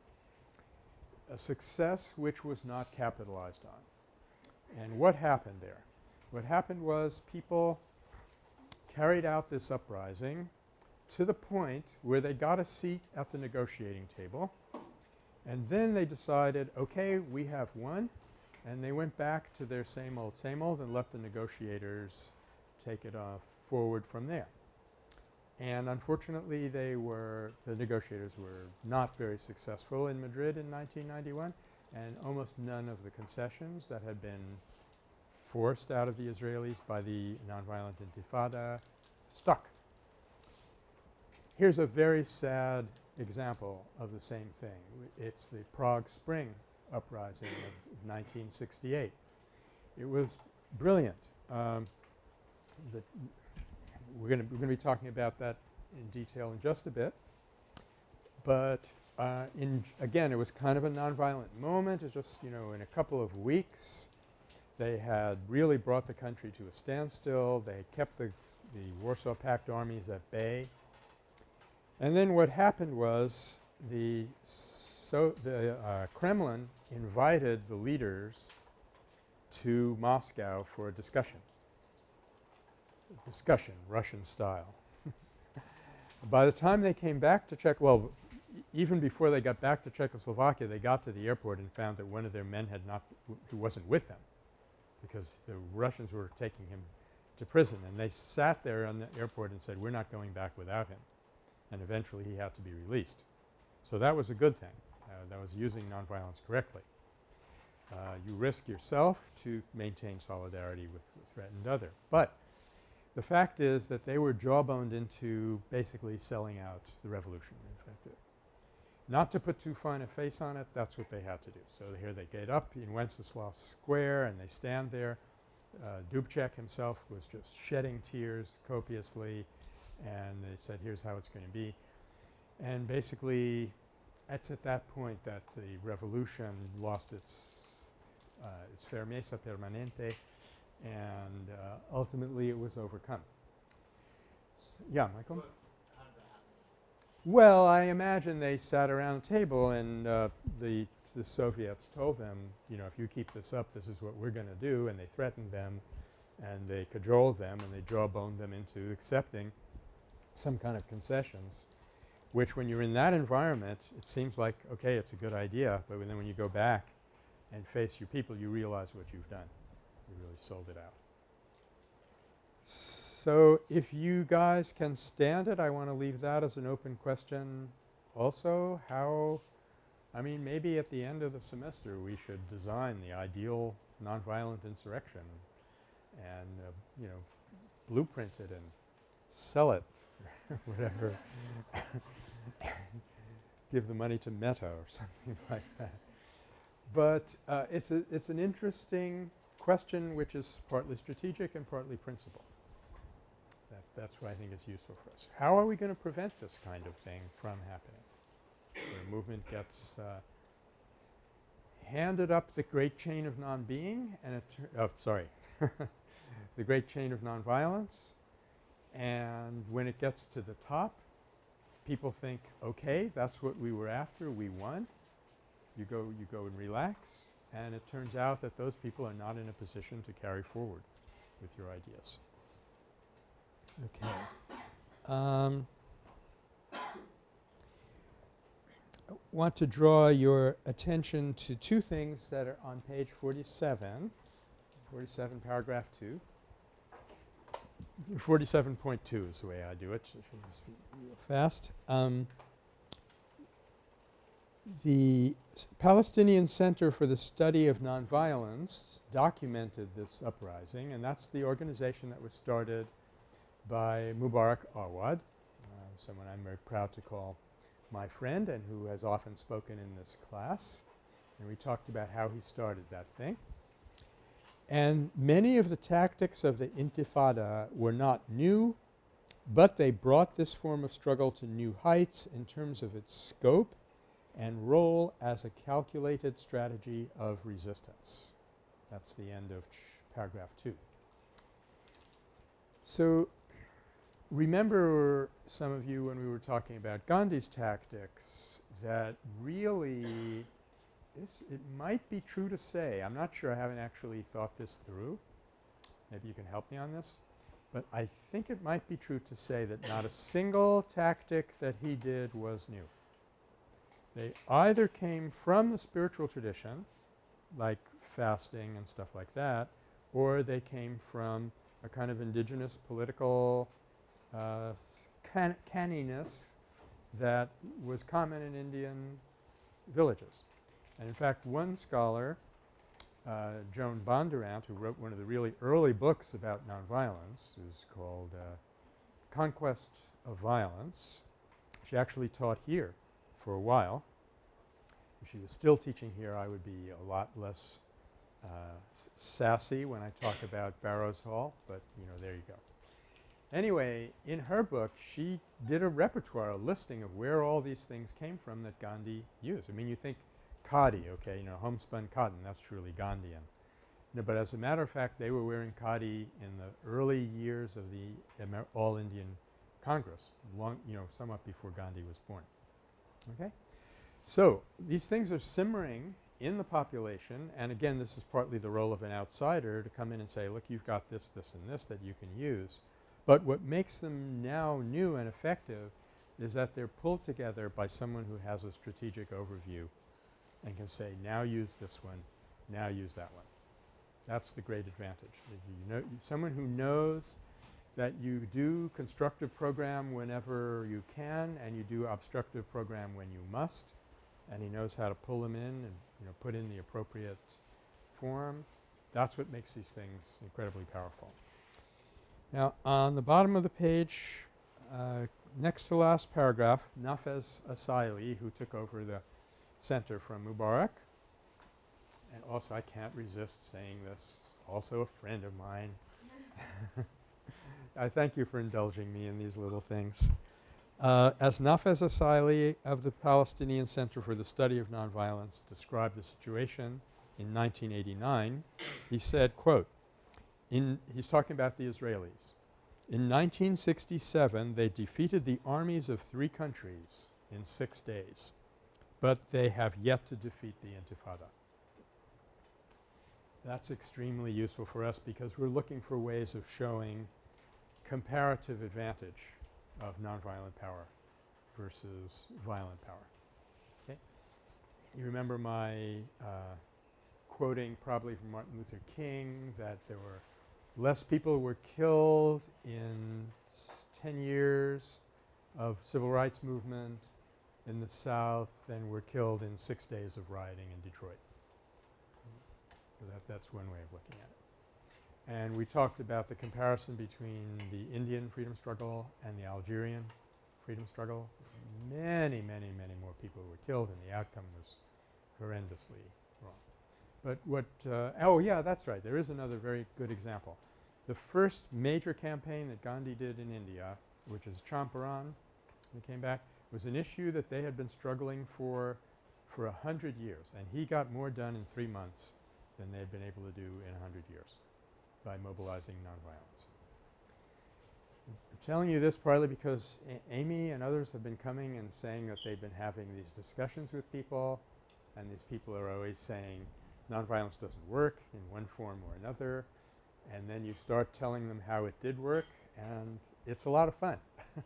a success which was not capitalized on. And what happened there? What happened was people carried out this uprising to the point where they got a seat at the negotiating table and then they decided, okay, we have won and they went back to their same old, same old and let the negotiators take it off forward from there. And unfortunately, they were – the negotiators were not very successful in Madrid in 1991. and almost none of the concessions that had been forced out of the Israelis by the nonviolent intifada stuck. Here's a very sad example of the same thing. It's the Prague Spring uprising of 1968. It was brilliant. Um, the we're going to be talking about that in detail in just a bit. But uh, in again, it was kind of a nonviolent moment. It's just, you know, in a couple of weeks they had really brought the country to a standstill. They kept the, the Warsaw Pact armies at bay. And then what happened was the so the uh, Kremlin invited the leaders to Moscow for a discussion. Discussion, Russian style. *laughs* By the time they came back to Czech – well, even before they got back to Czechoslovakia, they got to the airport and found that one of their men had not – who wasn't with them because the Russians were taking him to prison. And they sat there on the airport and said, we're not going back without him. And eventually he had to be released. So that was a good thing. Uh, that was using nonviolence correctly. Uh, you risk yourself to maintain solidarity with the threatened other. But the fact is that they were jawboned into basically selling out the revolution. In fact, not to put too fine a face on it, that's what they had to do. So here they get up in Wenceslas Square and they stand there. Uh, Dubček himself was just shedding tears copiously and they said here's how it's going to be. And basically it's at that point that the revolution lost its uh, its firmeza permanente and uh, ultimately it was overcome. S yeah, Michael? But how did that happen? Well, I imagine they sat around a table and uh, the the Soviets told them, you know, if you keep this up, this is what we're going to do, and they threatened them and they cajoled them and they jawboned them into accepting some kind of concessions, which when you're in that environment, it seems like, okay, it's a good idea, but then when you go back and face your people, you realize what you've done. You really sold it out. So if you guys can stand it, I want to leave that as an open question also. How – I mean maybe at the end of the semester we should design the ideal nonviolent insurrection and uh, you know blueprint it and sell it *laughs* whatever *laughs* give the money to Metta or *laughs* something like that. But uh, it's a it's an interesting question which is partly strategic and partly principled. That's that's why I think it's useful for us. How are we going to prevent this kind of thing from happening? Where movement gets uh, handed up the great chain of non-being and it oh, sorry *laughs* the great chain of nonviolence and when it gets to the top people think, okay, that's what we were after, we won. You go, you go and relax and it turns out that those people are not in a position to carry forward with your ideas. Okay. Um, want to draw your attention to two things that are on page 47, 47 paragraph 2. 47.2 is the way I do it. Fast. Um, the Palestinian Center for the Study of Nonviolence documented this uprising and that's the organization that was started by Mubarak Awad, uh, someone I'm very proud to call my friend and who has often spoken in this class. And we talked about how he started that thing. And many of the tactics of the intifada were not new, but they brought this form of struggle to new heights in terms of its scope and role as a calculated strategy of resistance. That's the end of paragraph 2. So remember some of you when we were talking about Gandhi's tactics that really it's, it might be true to say, I'm not sure I haven't actually thought this through. Maybe you can help me on this. But I think it might be true to say that not a single tactic that he did was new. They either came from the spiritual tradition, like fasting and stuff like that, or they came from a kind of indigenous political uh, can canniness that was common in Indian villages. And in fact, one scholar, uh, Joan Bondurant, who wrote one of the really early books about nonviolence is called uh, Conquest of Violence. She actually taught here for a while. If she was still teaching here, I would be a lot less uh, sassy when I talk about Barrows Hall, but you know, there you go. Anyway, in her book, she did a repertoire, a listing of where all these things came from that Gandhi used. I mean, you think khadi, okay, you know, homespun cotton, that's truly Gandhian. No, but as a matter of fact, they were wearing khadi in the early years of the Amer All Indian Congress, long, you know, somewhat before Gandhi was born. Okay? So, these things are simmering in the population and again this is partly the role of an outsider to come in and say, look, you've got this, this, and this that you can use. But what makes them now new and effective is that they're pulled together by someone who has a strategic overview and can say, now use this one, now use that one. That's the great advantage. You know, someone who knows that you do constructive program whenever you can and you do obstructive program when you must and he knows how to pull them in and you know put in the appropriate form. That's what makes these things incredibly powerful. Now on the bottom of the page uh, next to last paragraph Nafez Assaily who took over the center from Mubarak and also I can't resist saying this also a friend of mine. *laughs* I thank you for indulging me in these little things. Uh, as Nafez Assaily of the Palestinian Center for the Study of Nonviolence described the situation in 1989, he said, quote, in he's talking about the Israelis. In 1967, they defeated the armies of three countries in six days, but they have yet to defeat the Intifada. That's extremely useful for us because we're looking for ways of showing comparative advantage of nonviolent power versus violent power. Okay? You remember my uh, quoting probably from Martin Luther King that there were less people were killed in 10 years of civil rights movement in the South than were killed in six days of rioting in Detroit. So that, that's one way of looking at it. And we talked about the comparison between the Indian freedom struggle and the Algerian freedom struggle. Many, many, many more people were killed and the outcome was horrendously wrong. But what uh, – oh, yeah, that's right. There is another very good example. The first major campaign that Gandhi did in India, which is Champaran, he came back, was an issue that they had been struggling for for a hundred years. And he got more done in three months than they had been able to do in a hundred years by mobilizing nonviolence. I'm telling you this partly because A Amy and others have been coming and saying that they've been having these discussions with people and these people are always saying nonviolence doesn't work in one form or another and then you start telling them how it did work and it's a lot of fun. *laughs*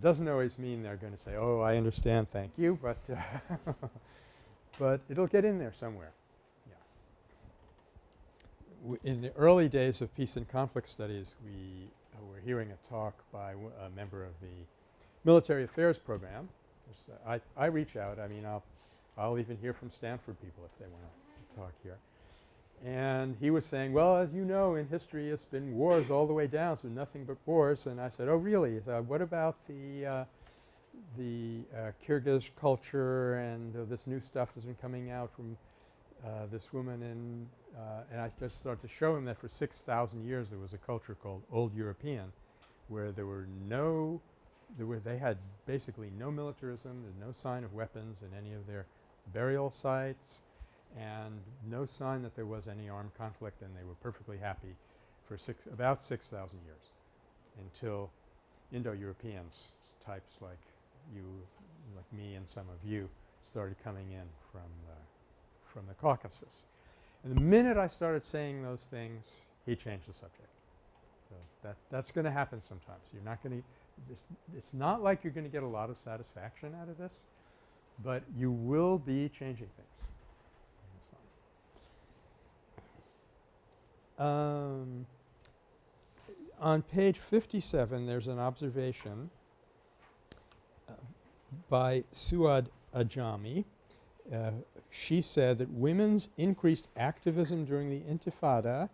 Doesn't always mean they're going to say, oh, I understand, thank you, but, *laughs* but it'll get in there somewhere in the early days of peace and conflict studies, we uh, were hearing a talk by a member of the military affairs program. Uh, I, I reach out. I mean, I'll, I'll even hear from Stanford people if they want to talk here. And he was saying, well, as you know, in history it's been wars all the way down, so nothing but wars. And I said, oh, really? So what about the, uh, the uh, Kyrgyz culture and uh, this new stuff that's been coming out from uh, this woman in uh, and I just started to show him that for 6,000 years there was a culture called Old European where there were no there were they had basically no militarism, no sign of weapons in any of their burial sites and no sign that there was any armed conflict and they were perfectly happy for six about 6,000 years until Indo-Europeans types like you like me and some of you started coming in from the, from the Caucasus. And the minute I started saying those things, he changed the subject. So that that's going to happen sometimes. You're not going to it's, not like you're going to get a lot of satisfaction out of this, but you will be changing things. Um, on page 57 there's an observation uh, by Suad Dajani uh, she said that women's increased activism during the Intifada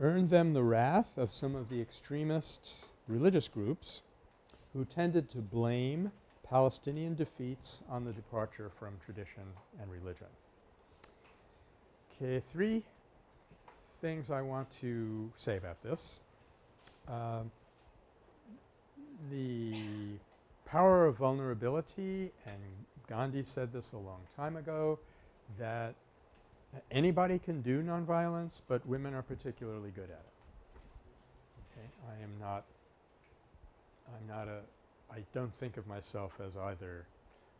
earned them the wrath of some of the extremist religious groups who tended to blame Palestinian defeats on the departure from tradition and religion. Okay, three things I want to say about this. Um, the power of vulnerability, and Gandhi said this a long time ago, that anybody can do nonviolence, but women are particularly good at it. Okay, I am not I'm not a I don't think of myself as either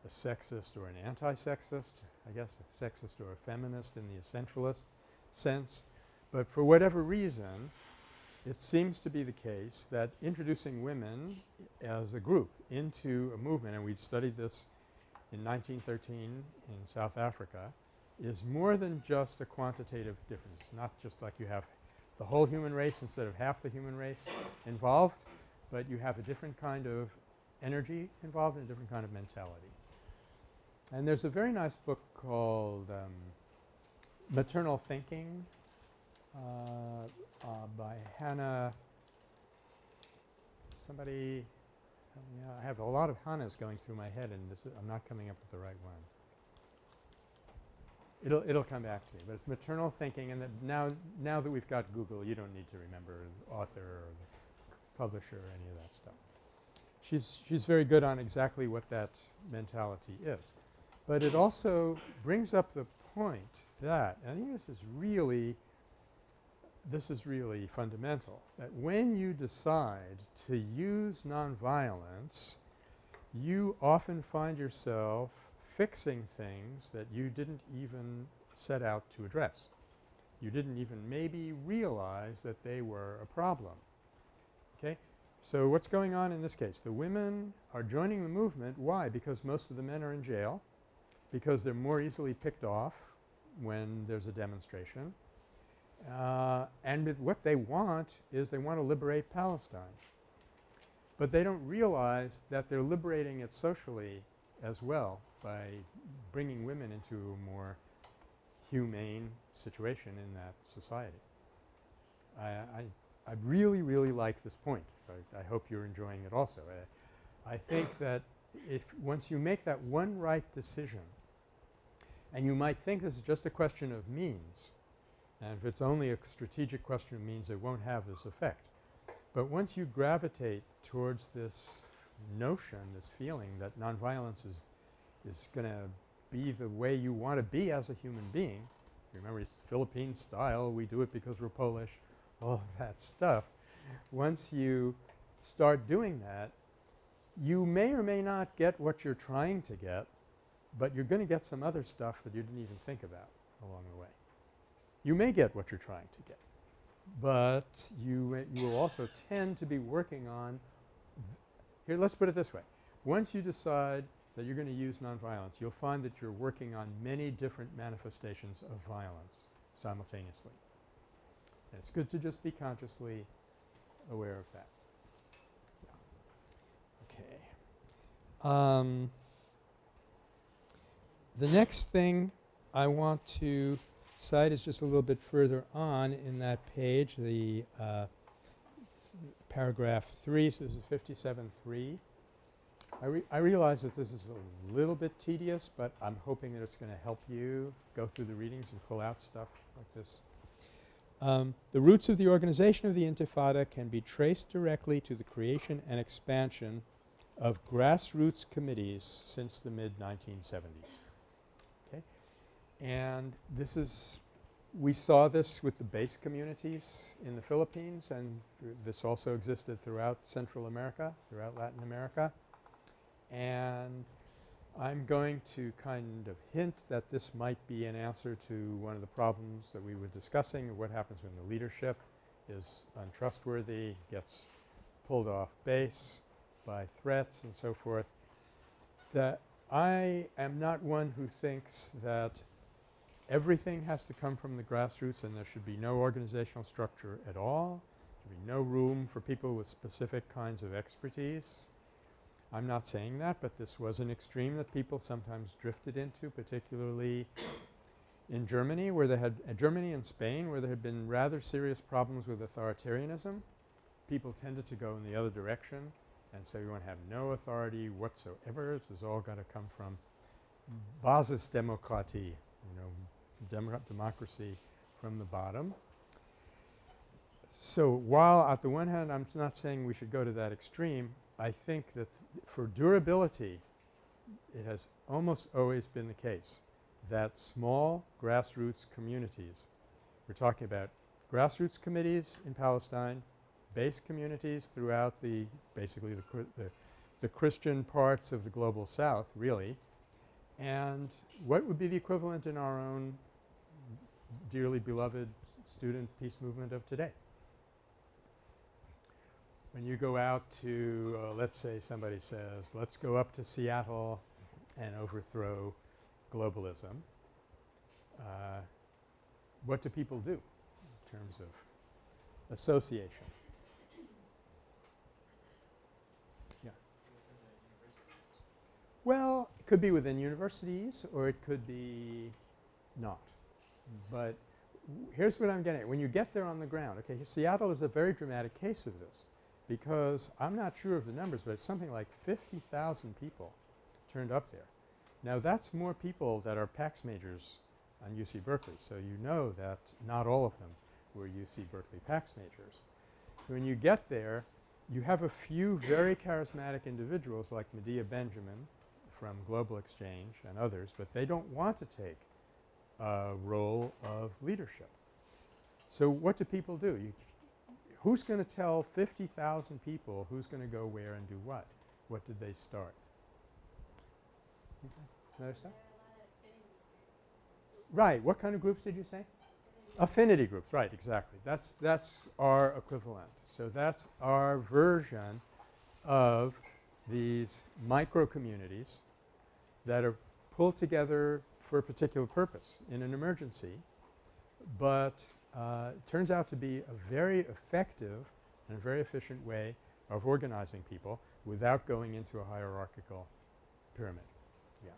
a sexist or an anti-sexist, I guess a sexist or a feminist in the essentialist sense. But for whatever reason, it seems to be the case that introducing women as a group into a movement, and we've studied this in 1913 in South Africa, is more than just a quantitative difference, not just like you have the whole human race instead of half the human race involved, but you have a different kind of energy involved and a different kind of mentality. And there's a very nice book called um, Maternal Thinking uh, uh, by Hannah somebody yeah, I have a lot of Hannahs going through my head and this is, I'm not coming up with the right one. It'll, it'll come back to me, but it's maternal thinking and that now, now that we've got Google you don't need to remember the author or the publisher or any of that stuff. She's, she's very good on exactly what that mentality is. But it also brings up the point that, I think this is really this is really fundamental, that when you decide to use nonviolence, you often find yourself fixing things that you didn't even set out to address. You didn't even maybe realize that they were a problem. Okay? So what's going on in this case? The women are joining the movement. Why? Because most of the men are in jail, because they're more easily picked off when there's a demonstration, uh, and what they want is they want to liberate Palestine. But they don't realize that they're liberating it socially as well by bringing women into a more humane situation in that society. I, I, I really, really like this point. I, I, hope you're enjoying it also. I, I think *coughs* that if once you make that one right decision and you might think this is just a question of means and if it's only a strategic question, it means it won't have this effect. But once you gravitate towards this notion, this feeling that nonviolence is, is going to be the way you want to be as a human being, remember it's Philippine style, we do it because we're Polish, all of that stuff. Once you start doing that, you may or may not get what you're trying to get, but you're going to get some other stuff that you didn't even think about along the way you may get what you're trying to get. But you, you will also tend to be working on here let's put it this way. Once you decide that you're going to use nonviolence, you'll find that you're working on many different manifestations of violence simultaneously. And it's good to just be consciously aware of that. Okay. Um, the next thing I want to cite is just a little bit further on in that page, the uh, paragraph 3. So this is 57.3. I, re I realize that this is a little bit tedious, but I'm hoping that it's going to help you go through the readings and pull out stuff like this. Um, the roots of the organization of the Intifada can be traced directly to the creation and expansion of grassroots committees since the mid-1970s. And this is we saw this with the base communities in the Philippines and this also existed throughout Central America, throughout Latin America. And I'm going to kind of hint that this might be an answer to one of the problems that we were discussing what happens when the leadership is untrustworthy, gets pulled off base by threats and so forth. That I am not one who thinks that everything has to come from the grassroots and there should be no organizational structure at all. There should be no room for people with specific kinds of expertise. I'm not saying that, but this was an extreme that people sometimes drifted into, particularly in Germany where they had uh, Germany and Spain where there had been rather serious problems with authoritarianism. People tended to go in the other direction and say we want to have no authority whatsoever. This has all got to come from Basisdemokratie, you know, democracy from the bottom. So while at the one hand I'm not saying we should go to that extreme, I think that for durability it has almost always been the case that small grassroots communities – we're talking about grassroots committees in Palestine, base communities throughout the basically the, the, the Christian parts of the global south really and what would be the equivalent in our own dearly beloved student peace movement of today? When you go out to uh, let's say somebody says let's go up to Seattle and overthrow globalism, uh, what do people do in terms of association? Yeah. Well, it could be within universities or it could be not. But here's what I'm getting at. When you get there on the ground, okay, Seattle is a very dramatic case of this because I'm not sure of the numbers, but it's something like 50,000 people turned up there. Now that's more people that are PACS majors on UC Berkeley. So you know that not all of them were UC Berkeley PACS majors. So when you get there, you have a few very charismatic individuals like Medea Benjamin from Global Exchange and others, but they don't want to take a role of leadership. So what do people do? You, who's going to tell 50,000 people who's going to go where and do what? What did they start? Another stuff? Right. What kind of groups did you say? Affinity groups. Right. Exactly. That's that's our equivalent. So that's our version of these micro communities that are pulled together for a particular purpose in an emergency, but uh, turns out to be a very effective and a very efficient way of organizing people without going into a hierarchical pyramid. Yeah.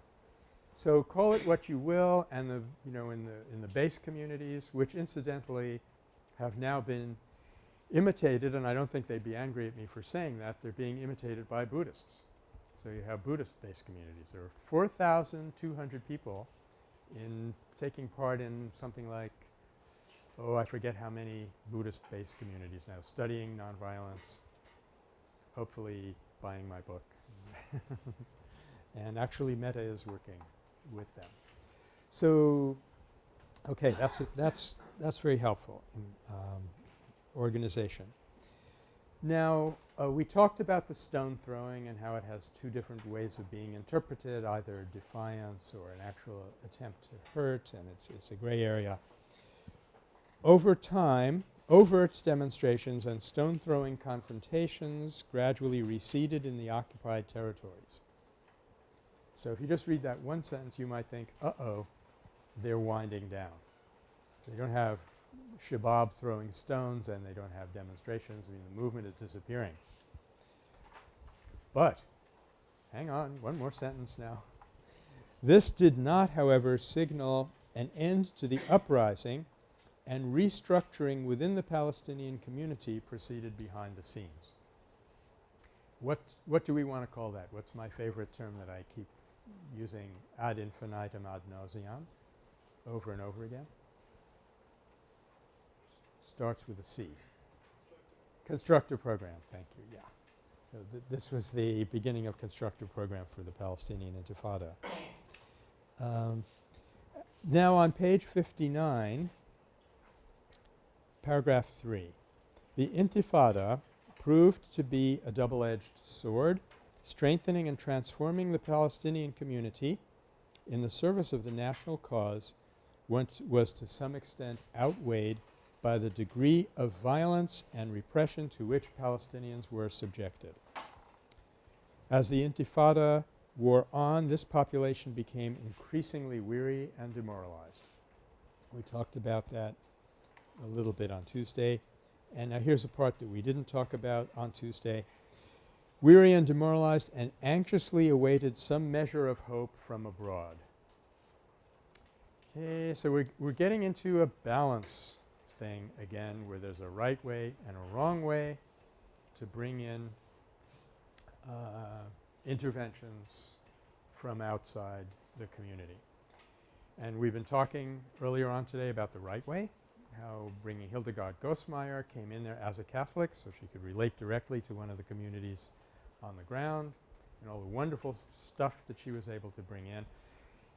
So call it what you will and the you know in the in the base communities which incidentally have now been imitated and I don't think they'd be angry at me for saying that they're being imitated by Buddhists. So you have Buddhist-based communities. There are 4,200 people in taking part in something like oh I forget how many Buddhist-based communities now studying nonviolence, hopefully buying my book *laughs* and actually Metta is working with them. So, okay, that's a, that's that's very helpful in um, organization. Now, uh, we talked about the stone throwing and how it has two different ways of being interpreted, either defiance or an actual attempt to hurt, and it's it's a gray area. Over time, overt demonstrations and stone throwing confrontations gradually receded in the occupied territories. So if you just read that one sentence you might think, uh-oh, they're winding down. They don't have Shabab throwing stones and they don't have demonstrations. I mean the movement is disappearing. But hang on, one more sentence now. This did not however signal an end to the uprising and restructuring within the Palestinian community proceeded behind the scenes. What, what do we want to call that? What's my favorite term that I keep using ad infinitum ad nauseam over and over again. Starts with a C. Constructive program, thank you, yeah. So th this was the beginning of constructive program for the Palestinian Intifada. Um, now on page 59, paragraph 3, the Intifada proved to be a double-edged sword strengthening and transforming the Palestinian community in the service of the national cause once was to some extent outweighed by the degree of violence and repression to which Palestinians were subjected. As the Intifada wore on, this population became increasingly weary and demoralized. We talked about that a little bit on Tuesday. And now here's a part that we didn't talk about on Tuesday. weary and demoralized and anxiously awaited some measure of hope from abroad. Okay, so we're, we're getting into a balance thing again where there's a right way and a wrong way to bring in uh, interventions from outside the community. And we've been talking earlier on today about the right way, how bringing Hildegard Goss-Mayr came in there as a Catholic so she could relate directly to one of the communities on the ground and all the wonderful stuff that she was able to bring in.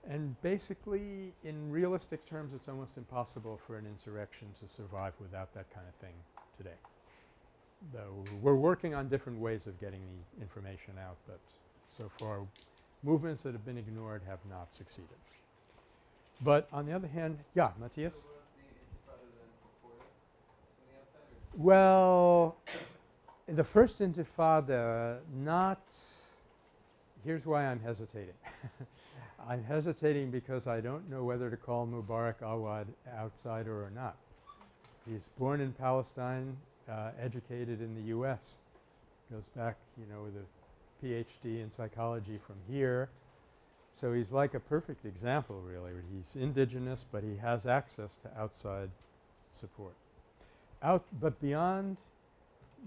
And basically in realistic terms it's almost impossible for an insurrection to survive without that kind of thing today. Though we're working on different ways of getting the information out, but so far movements that have been ignored have not succeeded. But on the other hand – yeah, Matthias? So the Intifada then supported from the outside? Or Well, the first intifada not – here's why I'm hesitating. *laughs* I'm hesitating because I don't know whether to call Mubarak Awad outsider or not. He's born in Palestine, uh, educated in the U.S., goes back, you know, with a Ph.D. in psychology from here. So he's like a perfect example really. He's indigenous but he has access to outside support. Out but beyond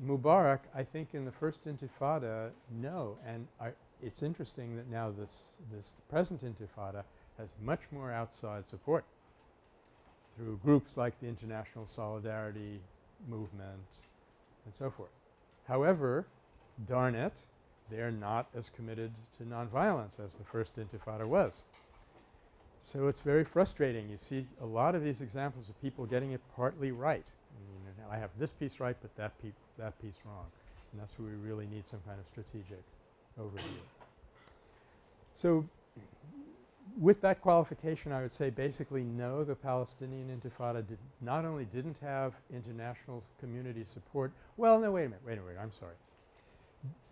Mubarak I think in the first intifada no and I it's interesting that now this this present intifada has much more outside support through groups like the International Solidarity Movement and so forth. However, darn it, they're not as committed to nonviolence as the first intifada was. So it's very frustrating. You see a lot of these examples of people getting it partly right. I mean, I have this piece right but that, that piece wrong. And that's where we really need some kind of strategic So with that qualification I would say basically no the Palestinian intifada did not only didn't have international community support – well no wait a minute, wait a minute, I'm sorry.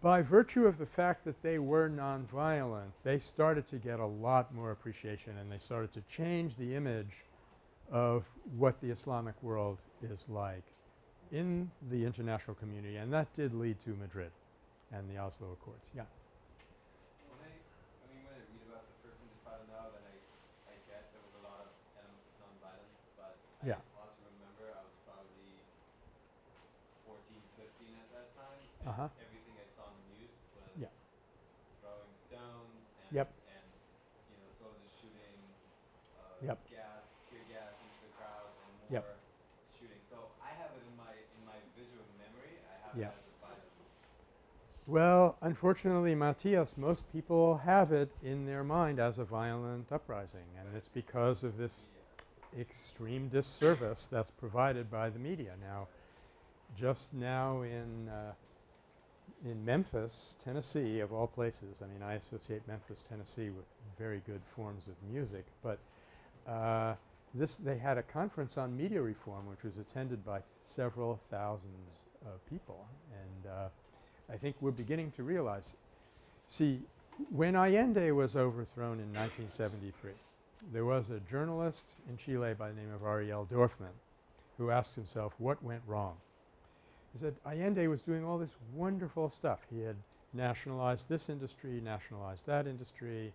By virtue of the fact that they were nonviolent they started to get a lot more appreciation and they started to change the image of what the Islamic world is like in the international community and that did lead to Madrid and the Oslo Accords. Yeah. When I, I mean, when I read about the first Intifada now, then I, I get there was a lot of elements of nonviolence, but Yeah. I also remember I was probably 14, 15 at that time, and Uh-huh. everything I saw in the news was Yeah. throwing stones and, Yep. and you know, soldiers shooting uh, Yep. gas, tear gas into the crowds and more Yep. shooting. So I have it in my in my visual memory. I have Yeah. it as a violence. Well, unfortunately, Matthias, most people have it in their mind as a violent uprising and it's because of this extreme disservice that's provided by the media. Now, just now in uh, in Memphis, Tennessee of all places, I mean I associate Memphis, Tennessee with very good forms of music, but uh, this they had a conference on media reform which was attended by several thousands of people and uh, I think we're beginning to realize – see, when Allende was overthrown in 1973, there was a journalist in Chile by the name of Ariel Dorfman who asked himself what went wrong. He said Allende was doing all this wonderful stuff. He had nationalized this industry, nationalized that industry,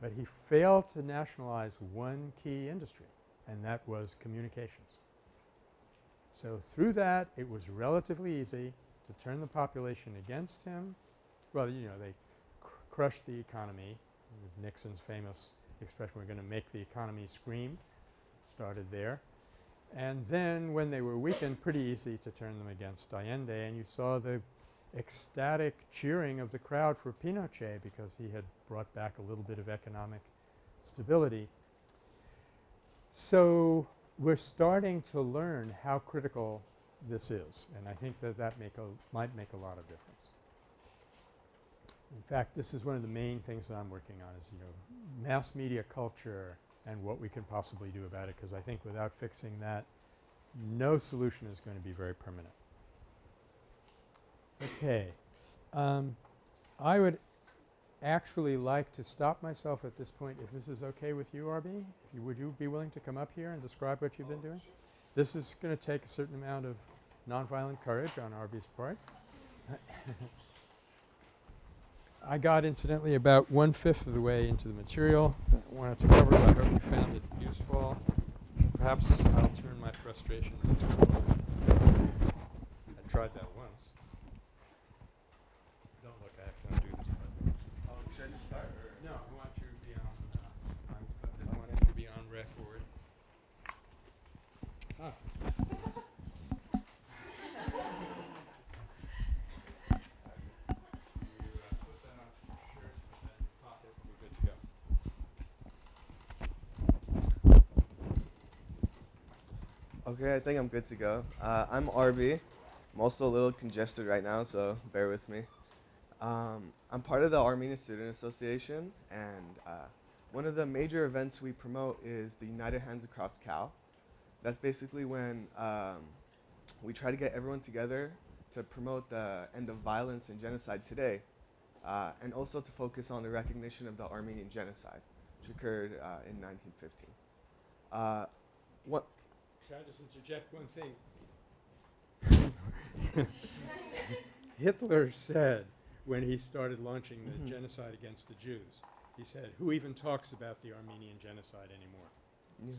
but he failed to nationalize one key industry and that was communications. So through that it was relatively easy to turn the population against him. Well, you know, they cr crushed the economy. Nixon's famous expression, we're going to make the economy scream, started there. And then when they were weakened, pretty easy to turn them against Allende and you saw the ecstatic cheering of the crowd for Pinochet because he had brought back a little bit of economic stability. So we're starting to learn how critical this is and I think that that make a might make a lot of difference. In fact, this is one of the main things that I'm working on is, you know, mass media culture and what we can possibly do about it because I think without fixing that, no solution is going to be very permanent. Okay. Um, I would actually like to stop myself at this point if this is okay with you, RB. If you, would you be willing to come up here and describe what you've been doing? This is going to take a certain amount of nonviolent courage on Arby's part. *laughs* I got incidentally about one-fifth of the way into the material that I wanted to cover. I hope you found it useful. Perhaps I'll turn my frustration into. I tried that once. Don't look, I have to undo this button. Oh, should I just start or? No, I want you to be on, uh, on, I want you to be on record. Ah. You, uh, put that onto your shirt, put that in your pocket, we're good to go. Okay, I think I'm good to go. Uh, I'm RB. I'm also a little congested right now, so bear with me. Um, I'm part of the Armenian Student Association, and uh, one of the major events we promote is the United Hands Across Cal. That's basically when um, we try to get everyone together to promote the end of violence and genocide today, uh, and also to focus on the recognition of the Armenian genocide, which occurred uh, in 1915. Uh, what, Can I just interject one thing? *laughs* Hitler said when he started launching the Mhm. genocide against the Jews, he said, who even talks about the Armenian genocide anymore?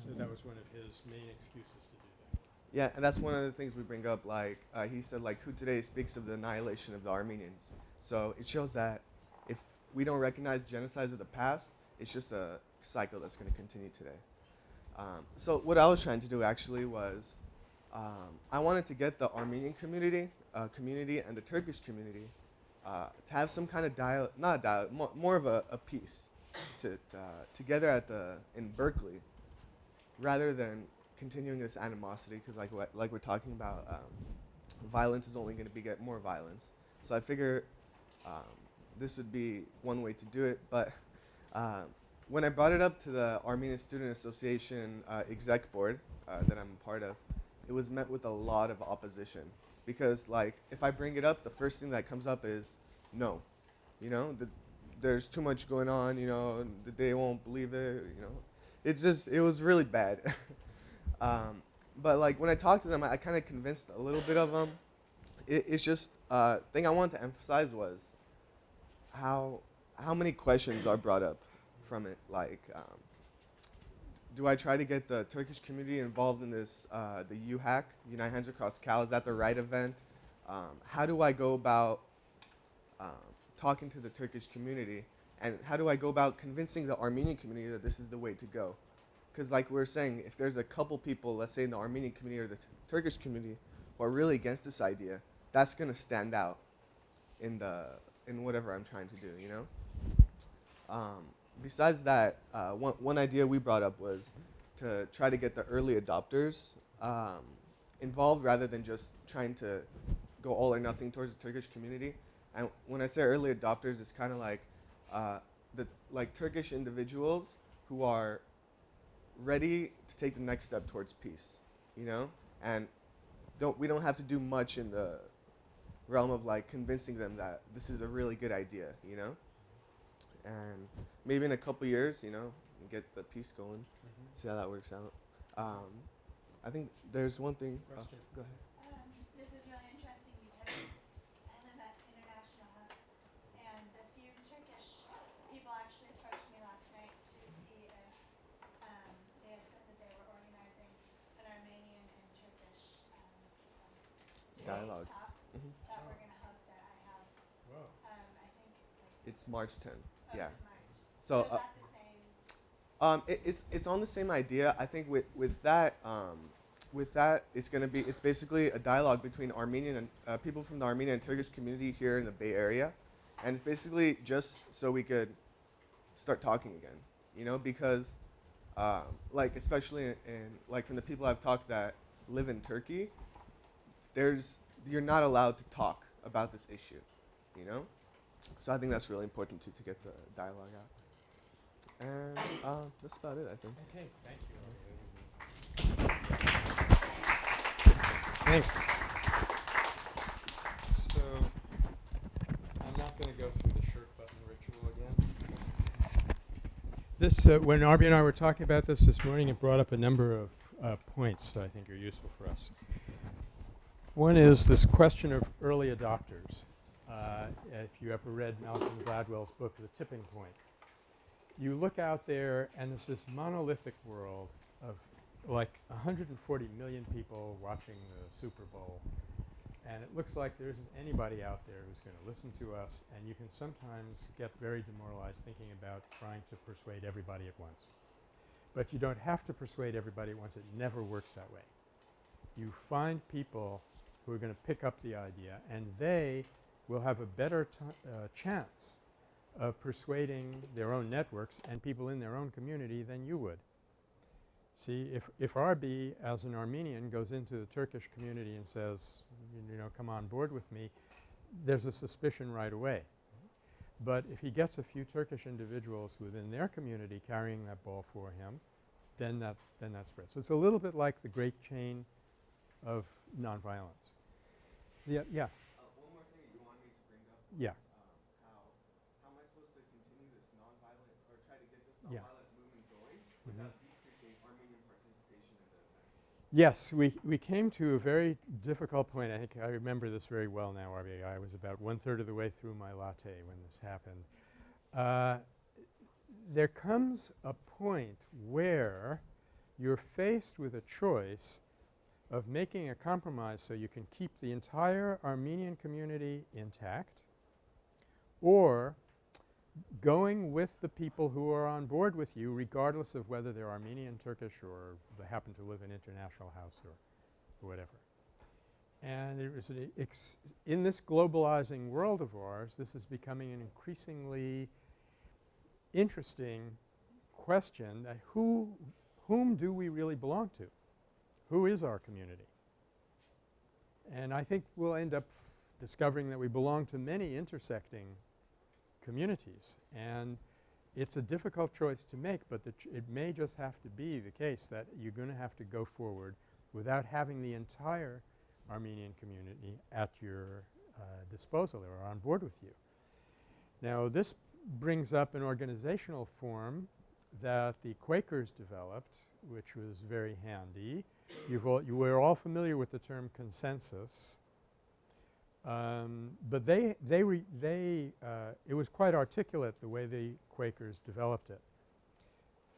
So that was one of his main excuses to do that. Yeah, and that's one of the things we bring up. Like uh, he said, like who today speaks of the annihilation of the Armenians. So it shows that if we don't recognize genocides of the past, it's just a cycle that's going to continue today. Um, so what I was trying to do actually was, um, I wanted to get the Armenian community, uh, community, and the Turkish community uh, to have some kind of dialogue, not a dialogue, more, more of a, a peace, to uh, together at the in Berkeley, rather than continuing this animosity because like what like we're talking about um, violence is only going to beget more violence. So i figure um, this would be one way to do it but uh, when i brought it up to the armenian student association uh, exec board uh, that i'm a part of it was met with a lot of opposition. Because like if i bring it up the first thing that comes up is no. You know the, there's too much going on you know they won't believe it you know. It's just it was really bad. *laughs* Um, but like when I talked to them, I, I kind of convinced a little bit of them. It, it's just uh, thing I wanted to emphasize was how how many questions are brought up from it. Like, um, do I try to get the Turkish community involved in this uh, the UHAC United Hands Across Cal? Is that the right event? Um, how do I go about um, talking to the Turkish community? And how do I go about convincing the Armenian community that this is the way to go? because like we were saying, if there's a couple people, let's say in the Armenian community or the Turkish community, who are really against this idea, that's going to stand out in the in whatever I'm trying to do, you know. Um, besides that, uh, one one idea we brought up was to try to get the early adopters um, involved rather than just trying to go all or nothing towards the Turkish community. And when I say early adopters, it's kind of like uh, the like Turkish individuals who are ready to take the next step towards peace, you know? And don't we don't have to do much in the realm of like convincing them that this is a really good idea, you know? And maybe in a couple years, you know, get the piece going, see how that works out. Um, I think there's one thing. oh, go ahead. Um, this is really interesting because I live at International Hub and a few Turkish people actually approached me last night to see if, um, they had said that they were organizing an Armenian and Turkish, um, um, debate Dialogue. talk Mhm. that we're gonna host at iHouse. Whoa. Um, I think like, It's March 10th. Yeah. So. is Uh, that the same? Um, it, it's it's on the same idea. I think with with that um, with that it's gonna be it's basically a dialogue between Armenian and uh, people from the Armenian and Turkish community here in the Bay Area, and it's basically just so we could start talking again. You know, because um, like especially in, in like from the people I've talked that live in Turkey, there's you're not allowed to talk about this issue. You know, so I think that's really important to to get the dialogue out. And uh, that's about it, I think. Okay, thank you. Thanks. So, I'm not going to go through the shirt button ritual again. This, uh, when Arby and I were talking about this this morning, it brought up a number of uh, points that I think are useful for us. One is this question of early adopters. Uh, if you ever read Malcolm Gladwell's book, The Tipping Point. You look out there and there's this monolithic world of like 140 million people watching the Super Bowl and it looks like there isn't anybody out there who's going to listen to us and you can sometimes get very demoralized thinking about trying to persuade everybody at once. But you don't have to persuade everybody at once. It never works that way. You find people who are going to pick up the idea and they will have a better uh, chance of persuading their own networks and people in their own community than you would. See, if, if RB as an Armenian goes into the Turkish community and says, you know, come on board with me, there's a suspicion right away. But if he gets a few Turkish individuals within their community carrying that ball for him, then that, then that spreads. So it's a little bit like the great chain of nonviolence. Yeah, yeah, Uh, one more thing you want me to bring up yeah. um, how how am I supposed to continue this nonviolent or try to get this Yeah. movement going Mhm. decreasing Armenian participation in the event? Yes, we, we came to a very difficult point. I think I remember this very well now, RBA. I was about one-third of the way through my latte when this happened. Uh, there comes a point where you're faced with a choice of making a compromise so you can keep the entire Armenian community intact or going with the people who are on board with you regardless of whether they're Armenian, Turkish, or they happen to live in International House or, whatever. And it was in this globalizing world of ours, this is becoming an increasingly interesting question that who whom do we really belong to? Who is our community? And I think we'll end up discovering that we belong to many intersecting communities and it's a difficult choice to make but it may just have to be the case that you're going to have to go forward without having the entire Armenian community at your uh, disposal or on board with you. Now this brings up an organizational form that the Quakers developed which was very handy. All you were all familiar with the term consensus. Um, but they they they uh, it was quite articulate the way the Quakers developed it.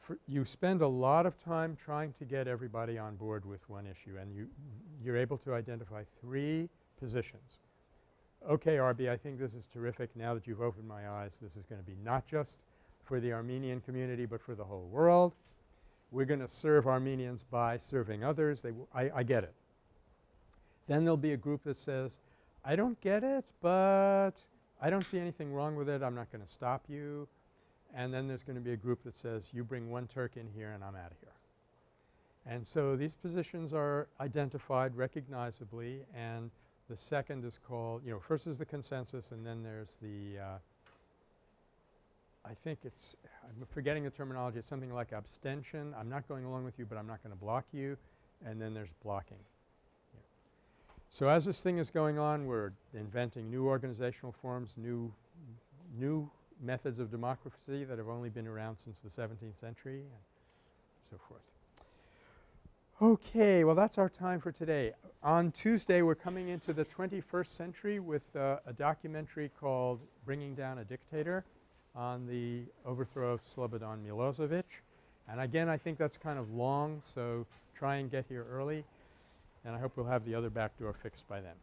For you spend a lot of time trying to get everybody on board with one issue and you you're able to identify three positions. Okay, RB, I think this is terrific. Now that you've opened my eyes, this is going to be not just for the Armenian community but for the whole world. We're going to serve Armenians by serving others. They I, I get it. Then there'll be a group that says, I don't get it, but I don't see anything wrong with it. I'm not going to stop you. And then there's going to be a group that says, you bring one Turk in here and I'm out of here. And so these positions are identified recognizably and the second is called, you know, first is the consensus and then there's the, uh, I think it's – I'm forgetting the terminology. It's something like abstention. I'm not going along with you, but I'm not going to block you. And then there's blocking. So as this thing is going on, we're inventing new organizational forms, new new methods of democracy that have only been around since the 17th century and so forth. Okay. Well, that's our time for today. On Tuesday, we're coming into the 21st century with uh, a documentary called Bringing Down a Dictator on the overthrow of Slobodan Milosevic. And again, I think that's kind of long, so try and get here early. And I hope we'll have the other back door fixed by then.